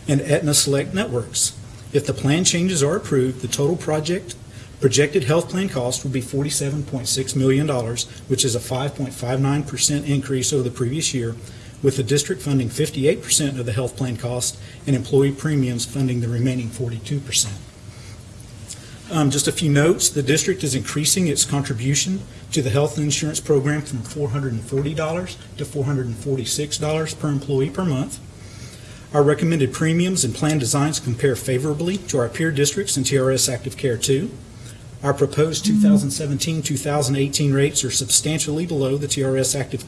and Aetna Select networks. If the plan changes are approved, the total project projected health plan cost will be $47.6 million, which is a 5.59% increase over the previous year, with the district funding 58% of the health plan cost and employee premiums funding the remaining 42%. Um, Just a few notes, the district is increasing its contribution to the health insurance program from $440 to $446 per employee per month. Our recommended premiums and plan designs compare favorably to our peer districts and TRS Active Care 2. Our proposed 2017-2018 rates are substantially below the TRS Active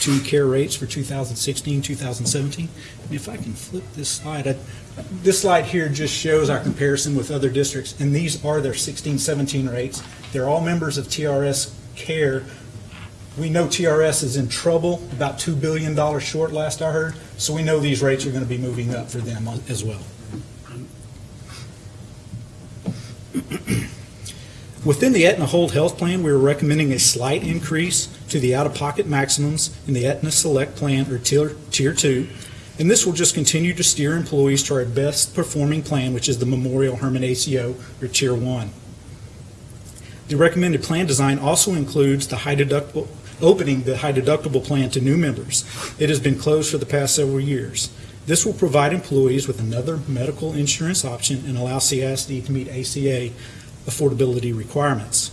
2 care rates for 2016-2017. And If I can flip this slide, I- this slide here just shows our comparison with other districts, and these are their 16-17 rates. They're all members of TRS Care. We know TRS is in trouble, about $2 billion short last I heard, so we know these rates are going to be moving up for them as well. Within the Aetna Whole Health Plan, we are recommending a slight increase to the out-of-pocket maximums in the Aetna Select Plan, or Tier Tier 2, and this will just continue to steer employees to our best-performing plan, which is the Memorial Hermann ACO, or Tier 1. The recommended plan design also includes the high deductible, opening the high deductible plan to new members. It has been closed for the past several years. This will provide employees with another medical insurance option and allow CISD to meet ACA affordability requirements.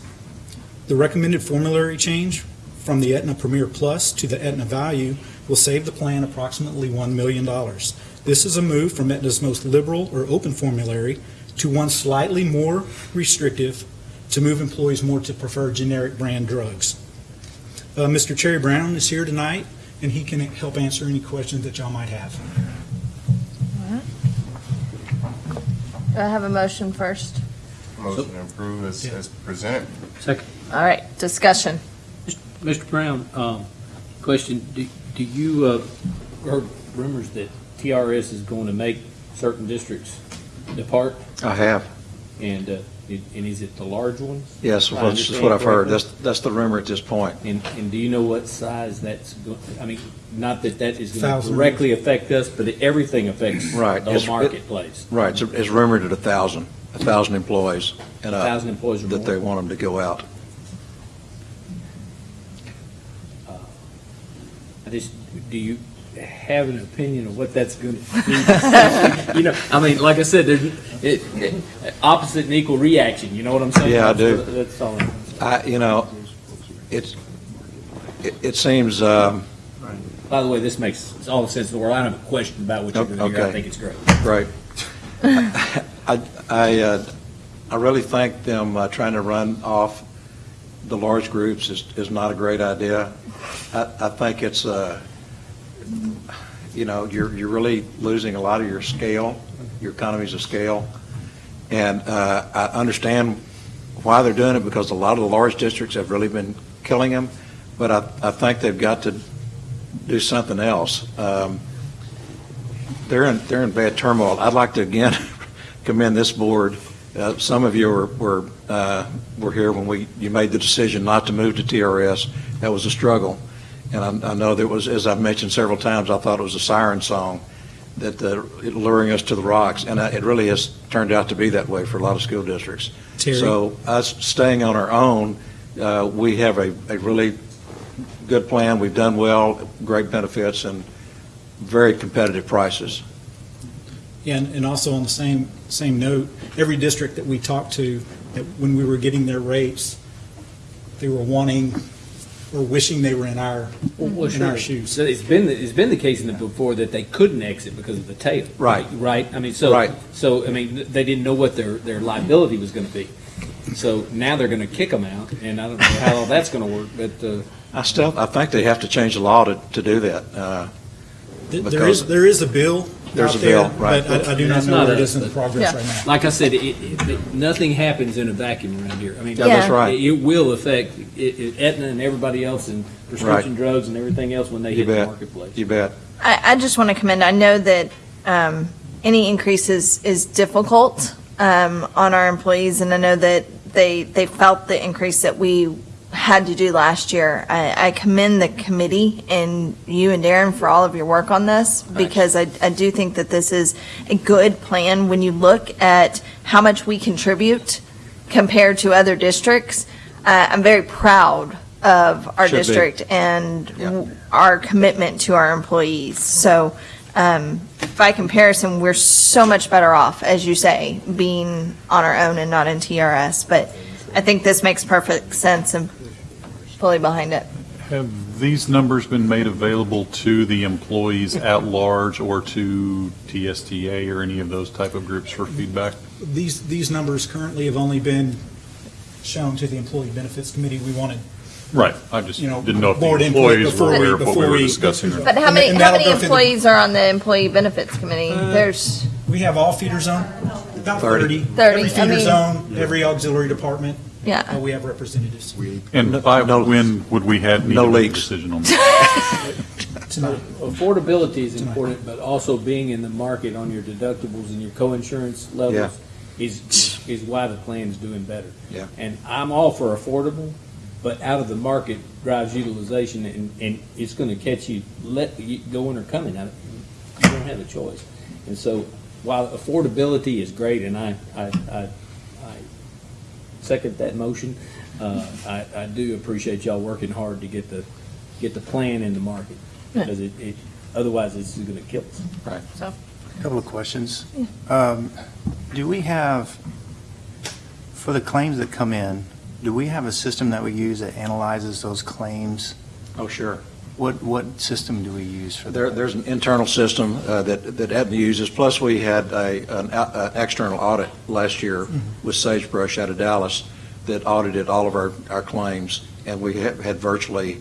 The recommended formulary change from the Aetna Premier Plus to the Aetna Value will save the plan approximately $1 million. This is a move from Aetna's most liberal or open formulary to one slightly more restrictive to move employees more to prefer generic brand drugs. Uh, Mr. Terry Brown is here tonight, and he can help answer any questions that y'all might have. Do I have a motion first? Motion to approve as, as presented. Second. All right, discussion. Mr. Brown, um, question, do, do you, uh, heard rumors that TRS is going to make certain districts depart? I have. And, uh, it- and is it the large ones? Yes, I well, that's understand what I've heard. That's, that's the rumor at this point. And, and do you know what size that's, go- I mean, not that that is going to Thousand. directly affect us, but it- everything affects Right. the It's- whole it- marketplace. Right, it's, it's rumored at a thousand, a thousand employees. and up 1,000 employees That more? they want them to go out. I just, do you have an opinion of what that's going to do? You know, I mean, like I said, there's, it, it- opposite and equal reaction, you know what I'm saying? Yeah, I do. That's all. I, you know, it's, it, it seems, um, By the way, this makes all the sense in the world. I don't have a question about what you're doing to do. I think it's great. Great. I, I, uh, I really think them uh, trying to run off the large groups is, is not a great idea. I, I think it's, uh, you know, you're, you're really losing a lot of your scale, your economies of scale. And uh, I understand why they're doing it, because a lot of the large districts have really been killing them, but I, I think they've got to do something else. Um, they're in, they're in bad turmoil. I'd like to again commend this board. Uh, Some of you were, were, uh, were here when we, you made the decision not to move to TRS. That was a struggle. And I, I know that was, as I've mentioned several times, I thought it was a siren song. that the, luring us to the rocks, and uh, it really has turned out to be that way for a lot of school districts. Terry? So us staying on our own, uh, we have a, a really good plan. We've done well, great benefits, and very competitive prices. And, and also on the same, same note, every district that we talked to, that when we were getting their rates, they were wanting or wishing they were in our, Well, in sure. our shoes. So It's been, it's been the case in the before that they couldn't exit because of the tail. Right. Right? I mean, so. Right. So, I mean, they didn't know what their, their liability was going to be. So now they're going to kick them out, and I don't know how all that's going to work, but, uh, I still, I think they have to change the law to, to do that. uh, Th- There because- is, there is a bill There's out a bill, right. but I I do not That's know not where it us, is in the progress Yeah. right now. like I said, it, it, it- nothing happens in a vacuum around here. I mean. Yeah, that's right. It it will affect it- it- Aetna and everybody else and prescription drugs and everything else when they You hit the marketplace. You bet. I, I just want to commend, I know that um, any increases is difficult um, on our employees, and I know that they, they felt the increase that we had to do last year. I, I commend the committee and you and Darren for all of your work on this, because I, I do think that this is a good plan when you look at how much we contribute compared to other districts. Uh, I'm very proud of our Should be. district and w- our commitment to our employees. So um, by comparison, we're so much better off, as you say, being on our own and not in TRS. But I think this makes perfect sense and fully behind it. Have these numbers been made available to the employees at large or to TSTA or any of those type of groups for feedback? These, these numbers currently have only been shown to the Employee Benefits Committee. We wanted, Right, I just you know, didn't know if the board input employees were before we- aware of what we before were we- discussing. or- But how many, and how many go the- employees are on the Employee Benefits Committee? Uh, There's, we have all feeder zone, about 30. 30, Every I feeder mean- zone, every auxiliary department, yeah. we have representatives. We- And by when would we have, need No to make a leaks. decision on that? Tonight. Affordability is important, but also being in the market on your deductibles and your co-insurance levels is, is why the plan's doing better. Yeah. And I'm all for affordable, but out of the market drives utilization, and, and it's gonna catch you, let, you going or coming out. You don't have a choice. And so, while affordability is great, and I, I, I, I second that motion, uh, I, I do appreciate y'all working hard to get the, get the plan in the market. Because it, it, otherwise it's gonna kill us. Right. So, Couple of questions. Um, Do we have, for the claims that come in, do we have a system that we use that analyzes those claims? Oh, sure. What, what system do we use for that? There's an internal system uh, that, that Aetna uses, plus we had a, an, an external audit last year with Sagebrush out of Dallas that audited all of our, our claims, and we had had virtually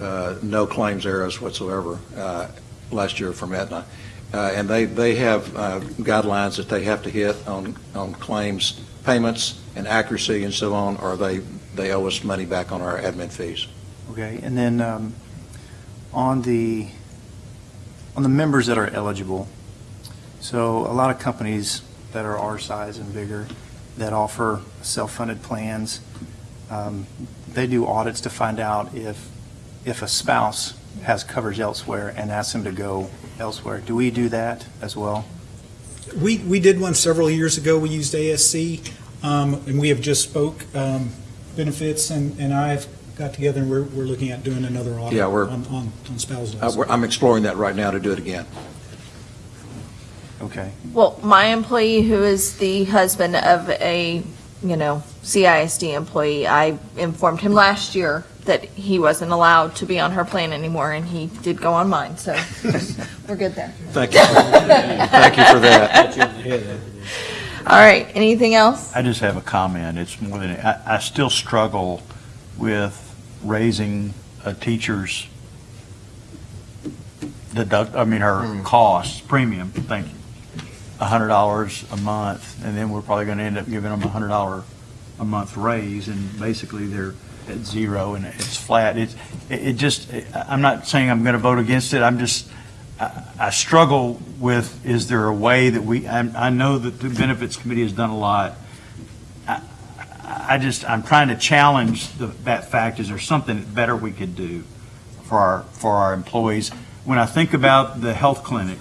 uh, no claims errors whatsoever uh, last year from Aetna. Uh, And they, they have uh, guidelines that they have to hit on, on claims payments and accuracy and so on, or they, they owe us money back on our admin fees. Okay, and then um, on the, on the members that are eligible, so a lot of companies that are our size and bigger that offer self-funded plans, um, they do audits to find out if, if a spouse has coverage elsewhere and ask them to go elsewhere. Do we do that as well? We, we did one several years ago. We used ASC, um, and we have just spoke, um, benefits, and, and I've got together, and we're, we're looking at doing another audit Yeah, we're- on, on on spousal. Uh, we're- I'm exploring that right now to do it again. Okay. well, my employee who is the husband of a, you know, CISD employee, I informed him last year that he wasn't allowed to be on her plan anymore, and he did go on mine, so we're good there. Thank you. Thank you for that. All right, anything else? I just have a comment. It's more than, I, I still struggle with raising a teacher's deduct, I mean, her costs, premium, thank you, a hundred dollars a month, and then we're probably gonna end up giving them a hundred dollar a month raise, and basically they're at zero and it's flat. It's, it, it just, I'm not saying I'm gonna vote against it, I'm just, I, I struggle with, is there a way that we, I, I know that the Benefits Committee has done a lot. I, just, I'm trying to challenge the, that fact, is there something better we could do for our, for our employees? When I think about the health clinic,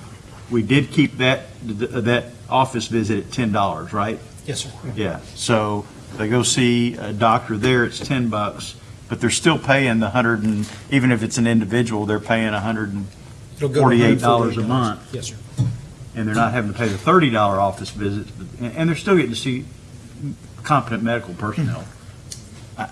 we did keep that, that office visit at $10, right? Yes, sir. Yeah, so they go see a doctor there, it's 10 bucks, but they're still paying the 100 and, even if it's an individual, they're paying It'll go to $148 a month. Yes, sir. And they're not having to pay the $30 office visit, and they're still getting to see competent medical personnel. I-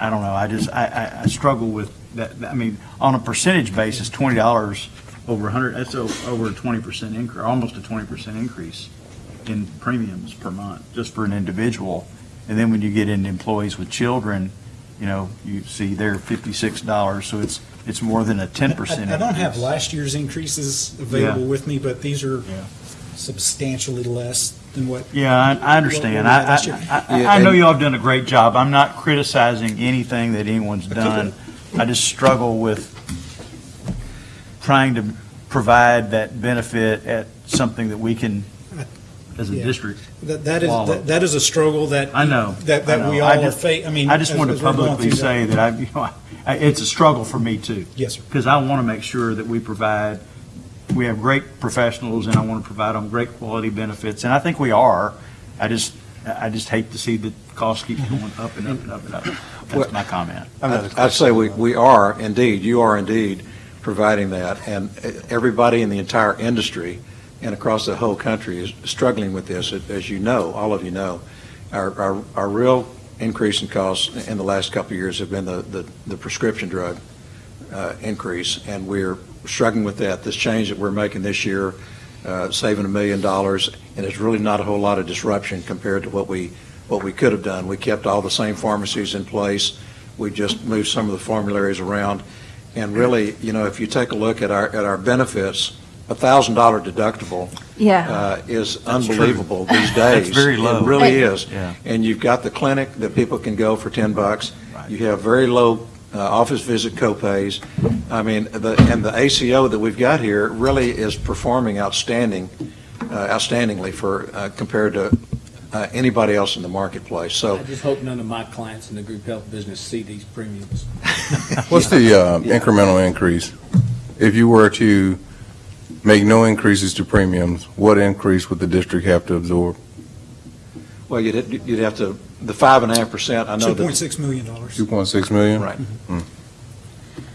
I don't know, I just, I, I- I struggle with that, I mean, on a percentage basis, $20 over 100, that's over a 20% increase, almost a 20% increase in premiums per month, just for an individual. And then when you get into employees with children, you know, you see they're $56, so it's, it's more than a 10% I I don't have last year's increases available Yeah. with me, but these are substantially less than what. Yeah, I, I understand. what we had I. I, I, I know y'all have done a great job. I'm not criticizing anything that anyone's done. I just struggle with trying to provide that benefit at something that we can, as a Yeah. district. That, that is, swallow. that- that is a struggle that. I know. That, I that know. we I all are just- fa, I mean. I just as- want to as we're going publicly through say that I, you know, I- it's a struggle for me too. Yes, sir. Because I want to make sure that we provide, we have great professionals and I want to provide them great quality benefits. And I think we are. I just, I just hate to see the cost keep going up and up and up and up. That's my comment. I'd I'd say we, we are indeed, you are indeed providing that, and everybody in the entire industry and across the whole country is struggling with this, as you know, all of you know. Our, our, our real increase in costs in the last couple of years have been the, the the prescription drug uh, increase, and we're struggling with that. This change that we're making this year, uh, saving a million dollars, and it's really not a whole lot of disruption compared to what we, what we could have done. We kept all the same pharmacies in place. We just moved some of the formularies around. And really, you know, if you take a look at our, at our benefits, a thousand dollar deductible Yeah. uh, is That's true. unbelievable these That's days. very low. It really is. Yeah. And you've got the clinic that people can go for 10 bucks. You have very low uh, office visit copays. I mean, the, and the ACO that we've got here really is performing outstanding, uh, outstandingly for, uh, compared to uh, anybody else in the marketplace. So I just hope none of my clients in the group health business see these premiums. What's the uh, incremental increase? If you were to make no increases to premiums, what increase would the district have to absorb? Well, you'd, you'd have to, the five and a half percent, I know that. 2.6 million. dollars. 2.6 million? Right.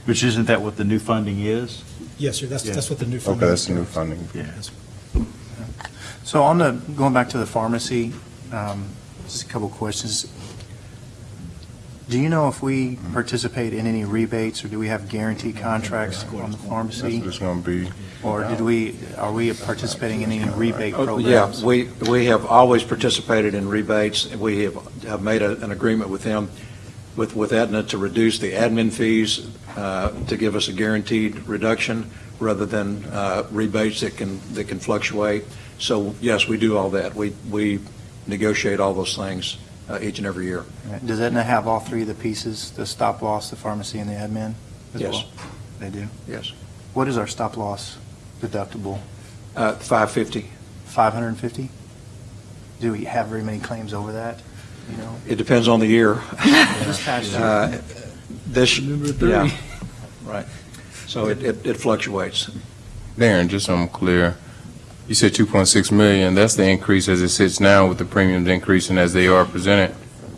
Which isn't that what the new funding is? Yes, sir, that's, Yeah. that's what the new funding. Okay, that's is. the new funding. Yeah. So on the, going back to the pharmacy, um, just a couple questions. Do you know if we participate in any rebates, or do we have guarantee contracts on the pharmacy? That's going to be, Or did we, are we participating in any rebate Oh, programs? Yeah, we, we have always participated in rebates. We have, have made a- an agreement with them, with, with Aetna to reduce the admin fees, uh, to give us a guaranteed reduction rather than uh, rebates that can, that can fluctuate. So yes, we do all that. We, we negotiate all those things uh, each and every year. Does Aetna have all three of the pieces, the stop loss, the pharmacy, and the admin? as Yes. well? They do? Yes. What is our stop loss deductible? Uh, 550. 550? Do we have very many claims over that, you know? It depends on the year. This past year. Uh, This, Number three. yeah, right. So it, it it fluctuates. Darren, just so I'm clear, you said 2.6 million, that's the increase as it sits now with the premiums increasing as they are presented.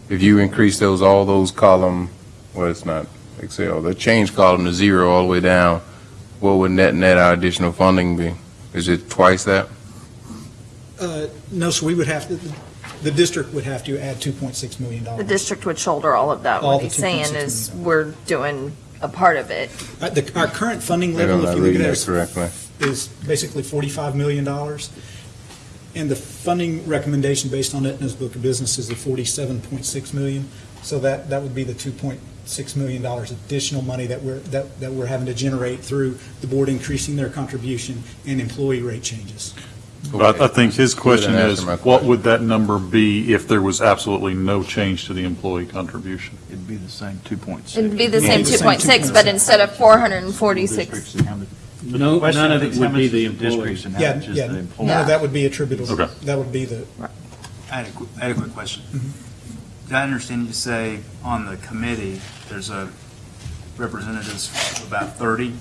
If you increase those, all those column, well, it's not Excel, the change column to zero all the way down, what would net, net our additional funding be? Is it twice that? Uh, No, so we would have, to. the district would have to add $2.6 million. The district would shoulder all of that. All What the he's saying 2.6 is we're doing a part of it. Uh, the- Our current funding Maybe I'm level, if not you look reading at it, that is correctly. Is basically $45 million. And the funding recommendation based on Aetna's book of business is the 47.6 million. So that, that would be the $2.6 million additional money that we're, that, that we're having to generate through the board increasing their contribution and employee rate changes. But I I think his question is, answer my what would that number be if there was absolutely no change to the employee contribution? It'd be the same 2.6. It'd be the same 2.6, but instead of 446. Districts and how many- No, The question none of is it how would be much the is Districts and how Yeah, much is yeah, the none employee. of that would be attributable. Okay. That would be the, I had a, qu- I had a quick question. Mm-hmm. Did I understand you say on the committee, there's a representatives of about 30?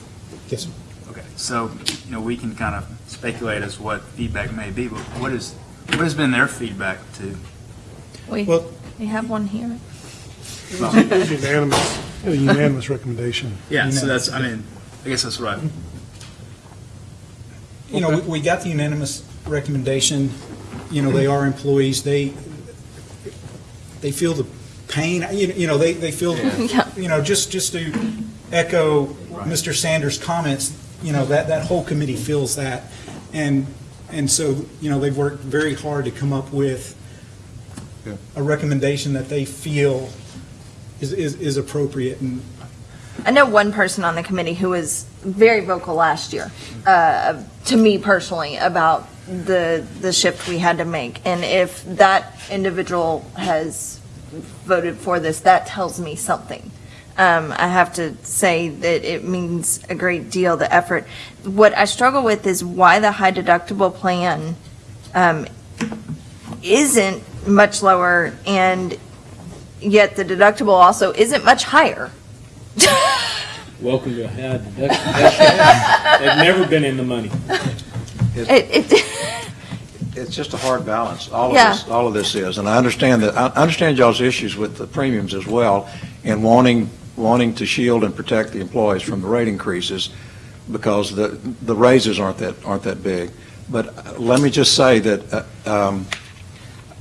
yes, sir. Okay, so, you know, we can kind of speculate as what feedback may be, but what is, what has been their feedback to? We, Well- we have one here. It was it was unanimous, a unanimous recommendation. Yeah, so that's, I mean, I guess that's right. You know, we, we got the unanimous recommendation, you know, they are employees, they, they feel the pain, you you know, they, they feel, Yeah. you know, just, just to echo Mr. Sanders' comments, you know, that, that whole committee feels that. And, and so, you know, they've worked very hard to come up with a recommendation that they feel is, is, is appropriate and I know one person on the committee who was very vocal last year, uh, to me personally, about the, the shift we had to make. And if that individual has voted for this, that tells me something. Um, I have to say that it means a great deal, the effort. What I struggle with is why the high deductible plan, um, isn't much lower and yet the deductible also isn't much higher. Welcome to high deduction. They've never been in the money. It, it, It's just a hard balance, all of this, all of this is, and I understand that, I understand y'all's issues with the premiums as well, and wanting, wanting to shield and protect the employees from the rate increases, because the, the raises aren't that, aren't that big. But uh, let me just say that, uh, um,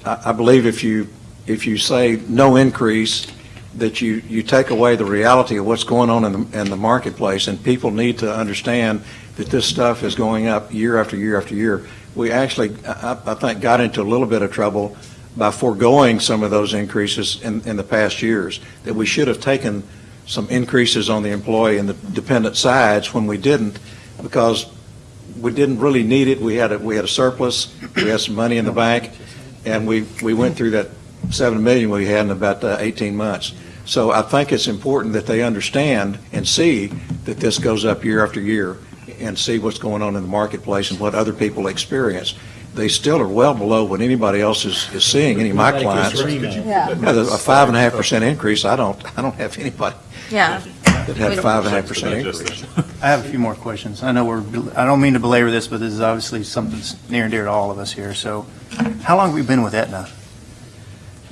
I, I believe if you, if you say no increase, that you, you take away the reality of what's going on in the, in the marketplace, and people need to understand that this stuff is going up year after year after year. We actually, I, I think, got into a little bit of trouble by foregoing some of those increases in, in the past years, that we should have taken some increases on the employee and the dependent sides when we didn't, because we didn't really need it. We had a, we had a surplus, we had some money in the bank, and we, we went through that seven million we had in about uh, 18 months. So I think it's important that they understand and see that this goes up year after year and see what's going on in the marketplace and what other people experience. They still are well below what anybody else is, is seeing, any of my clients. Yeah. Yeah, A five and a half percent increase, I don't, I don't have anybody yeah. that had five and a half percent increase. I have a few more questions. I know we're, I don't mean to belabor this, but this is obviously something that's near and dear to all of us here. So how long have we been with Aetna?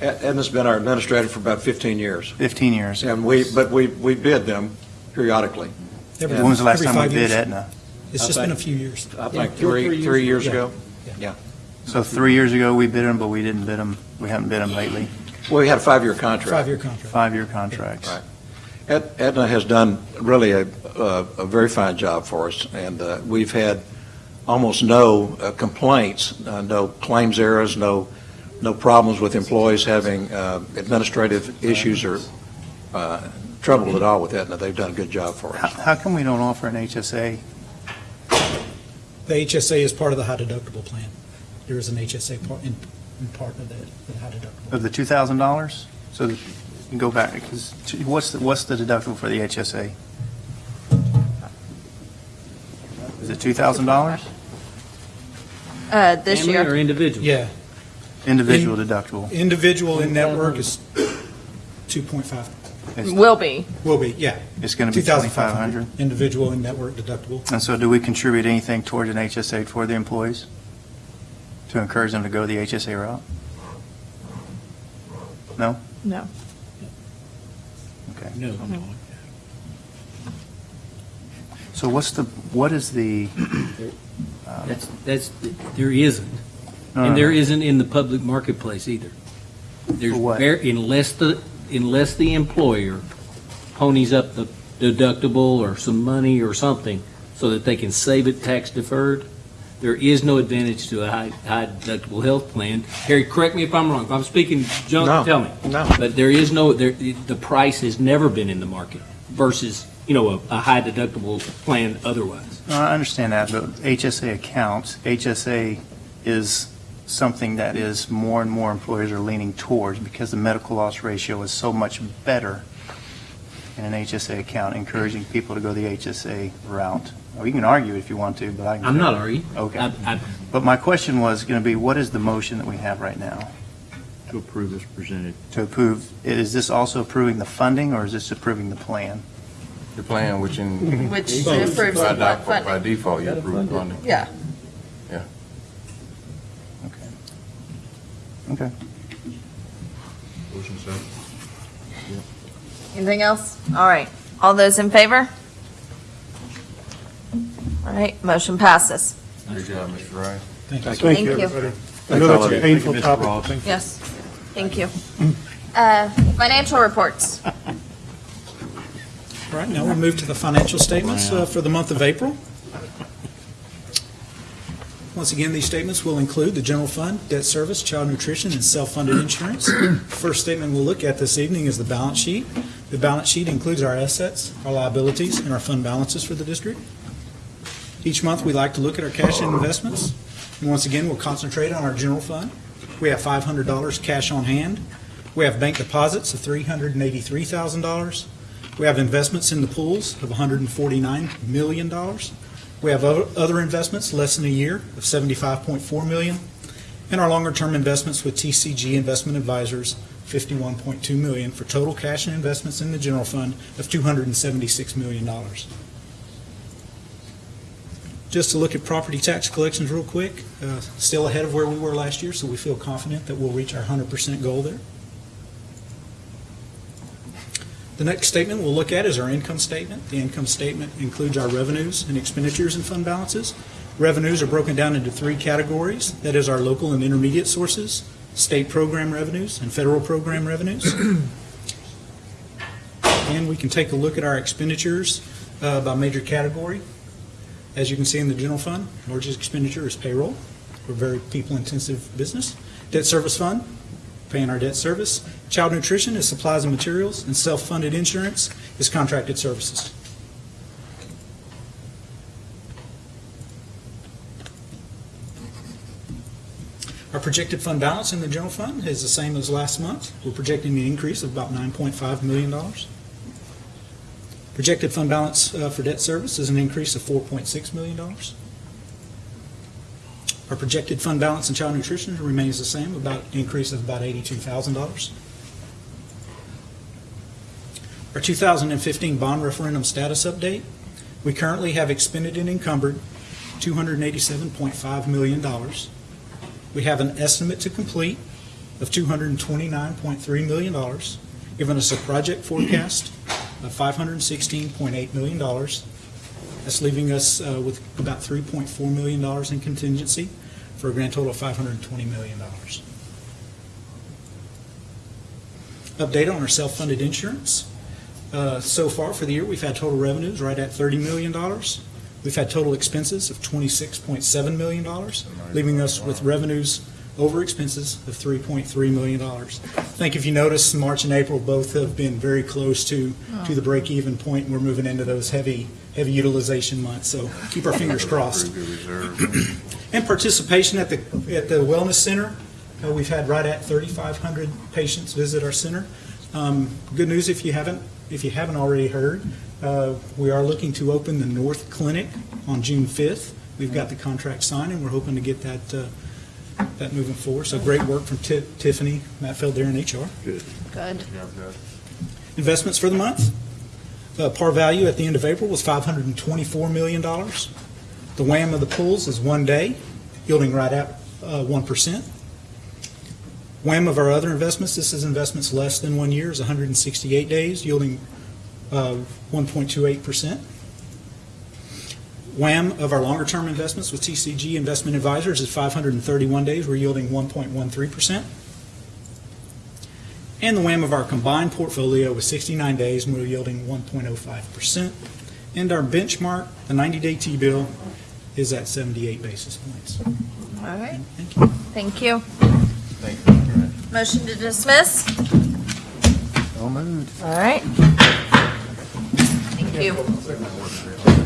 Ed- Aetna's been our administrator for about 15 years. 15 years. And we, but we, we bid them periodically. Every- When was the last time we bid years. Aetna? It's just been a few years. I think three, three years ago. Yeah. So three years ago, we bid them, but we didn't bid them, we haven't bid them lately? Well, we had a five-year contract. Five-year contract. Five-year contracts. Right. Ed- Aetna has done really a, a a very fine job for us, and uh, we've had almost no uh, complaints, uh, no claims errors, no, no problems with employees having uh, administrative issues or uh, trouble at all with Aetna. They've done a good job for How, us. how come we don't offer an HSA? The HSA is part of the high deductible plan. There is an HSA part, in, in part of the, the high deductible. Of the $2,000? So that you can go back, because what's, the- what's the deductible for the HSA? Is it $2,000? Uh, this Family year. or individual? Yeah. Individual In- deductible. Individual in network is 2.5. Will be. Will be, yeah. It's going to be 2,500. 2,500? Individual in network deductible. And so do we contribute anything towards an HSA for the employees? To encourage them to go the HSA route? No? No. Okay. No. So what's the, what is the, That's, that's, there isn't. And there no. isn't in the public marketplace either. There's For what? ver- Unless the, unless the employer ponies up the deductible or some money or something so that they can save it tax deferred, there is no advantage to a high, high deductible health plan. Harry, correct me if I'm wrong. If I'm speaking No, junk, tell me. no. But there is no, there, the price has never been in the market versus, you know, a, a high deductible plan otherwise. No, I understand that, but HSA accounts, HSA is something that is more and more employers are leaning towards because the medical loss ratio is so much better in an HSA account, encouraging people to go the HSA route. Well, you can argue if you want to, but I can. I'm not arguing. Okay. I- I- But my question was going to be, what is the motion that we have right now? To approve as presented. To approve, is this also approving the funding or is this approving the plan? the plan, which in. Which By approves the default- By default, you approve funding. Yeah. Yeah. Okay. Motion so anything else? All right. All those in favor? All right, motion passes. Good job, Mr. Rice. Thank you. Thank Thank you, you. everybody. I know that's a painful Mr. topic. Ross. Thank. Yes, thank you. Uh, Financial reports. All right, now we'll move to the financial statements uh, for the month of April. Once again, these statements will include the general fund, debt service, child nutrition, and self-funded insurance. First statement we'll look at this evening is the balance sheet. The balance sheet includes our assets, our liabilities, and our fund balances for the district. Each month, we like to look at our cash and investments. And once again, we'll concentrate on our general fund. We have $500 cash on hand. We have bank deposits of $383,000. We have investments in the pools of $149 million. We have other investments less than a year of 75.4 million. And our longer-term investments with TCG Investment Advisors, 51.2 million, for total cash and investments in the general fund of $276 million. Just to look at property tax collections real quick, uh, still ahead of where we were last year, so we feel confident that we'll reach our 100% goal there. The next statement we'll look at is our income statement. The income statement includes our revenues and expenditures and fund balances. Revenues are broken down into three categories. That is our local and intermediate sources, state program revenues, and federal program revenues. And we can take a look at our expenditures uh, by major category. As you can see in the general fund, largest expenditure is payroll. We're a very people-intensive business. Debt service fund, paying our debt service. Child nutrition is supplies and materials, and self-funded insurance is contracted services. Our projected fund balance in the general fund is the same as last month. We're projecting an increase of about $9.5 million. Projected fund balance uh, for debt service is an increase of $4.6 million. Our projected fund balance in child nutrition remains the same, about increase of about $82,000. Our 2015 bond referendum status update, we currently have expended and encumbered $287.5 million. We have an estimate to complete of $229.3 million, giving us a project forecast of $516.8 million. That's leaving us uh, with about $3.4 million in contingency for a grand total of $520 million. Update on our self-funded insurance. Uh, So far for the year, we've had total revenues right at $30 million. We've had total expenses of $26.7 million, leaving us with revenues over expenses of $3.3 million. I think if you notice, March and April both have been very close to, to the break-even point, we're moving into those heavy, heavy utilization month, so keep our fingers crossed. And participation at the, at the Wellness Center, uh, we've had right at 3,500 patients visit our center. Um, Good news if you haven't, if you haven't already heard, uh, we are looking to open the North Clinic on June 5th. We've got the contract signed, and we're hoping to get that, uh, that moving forward. So great work from Ti- Tiffany, Mattfield there in HR. Good. Good. Investments for the month. Uh, Par value at the end of April was $524 million. The WAM of the pools is one day, yielding right at uh, 1%. WAM of our other investments, this is investments less than one year, is 168 days, yielding uh, 1.28%. WAM of our longer-term investments with TCG Investment Advisors is 531 days, we're yielding 1.13%. And the WAM of our combined portfolio was 69 days, and we're yielding 1.05%. And our benchmark, the 90-day T-bill, is at 78 basis points. All right. Thank you. Thank you. Motion to dismiss? So moved. All right. Thank you.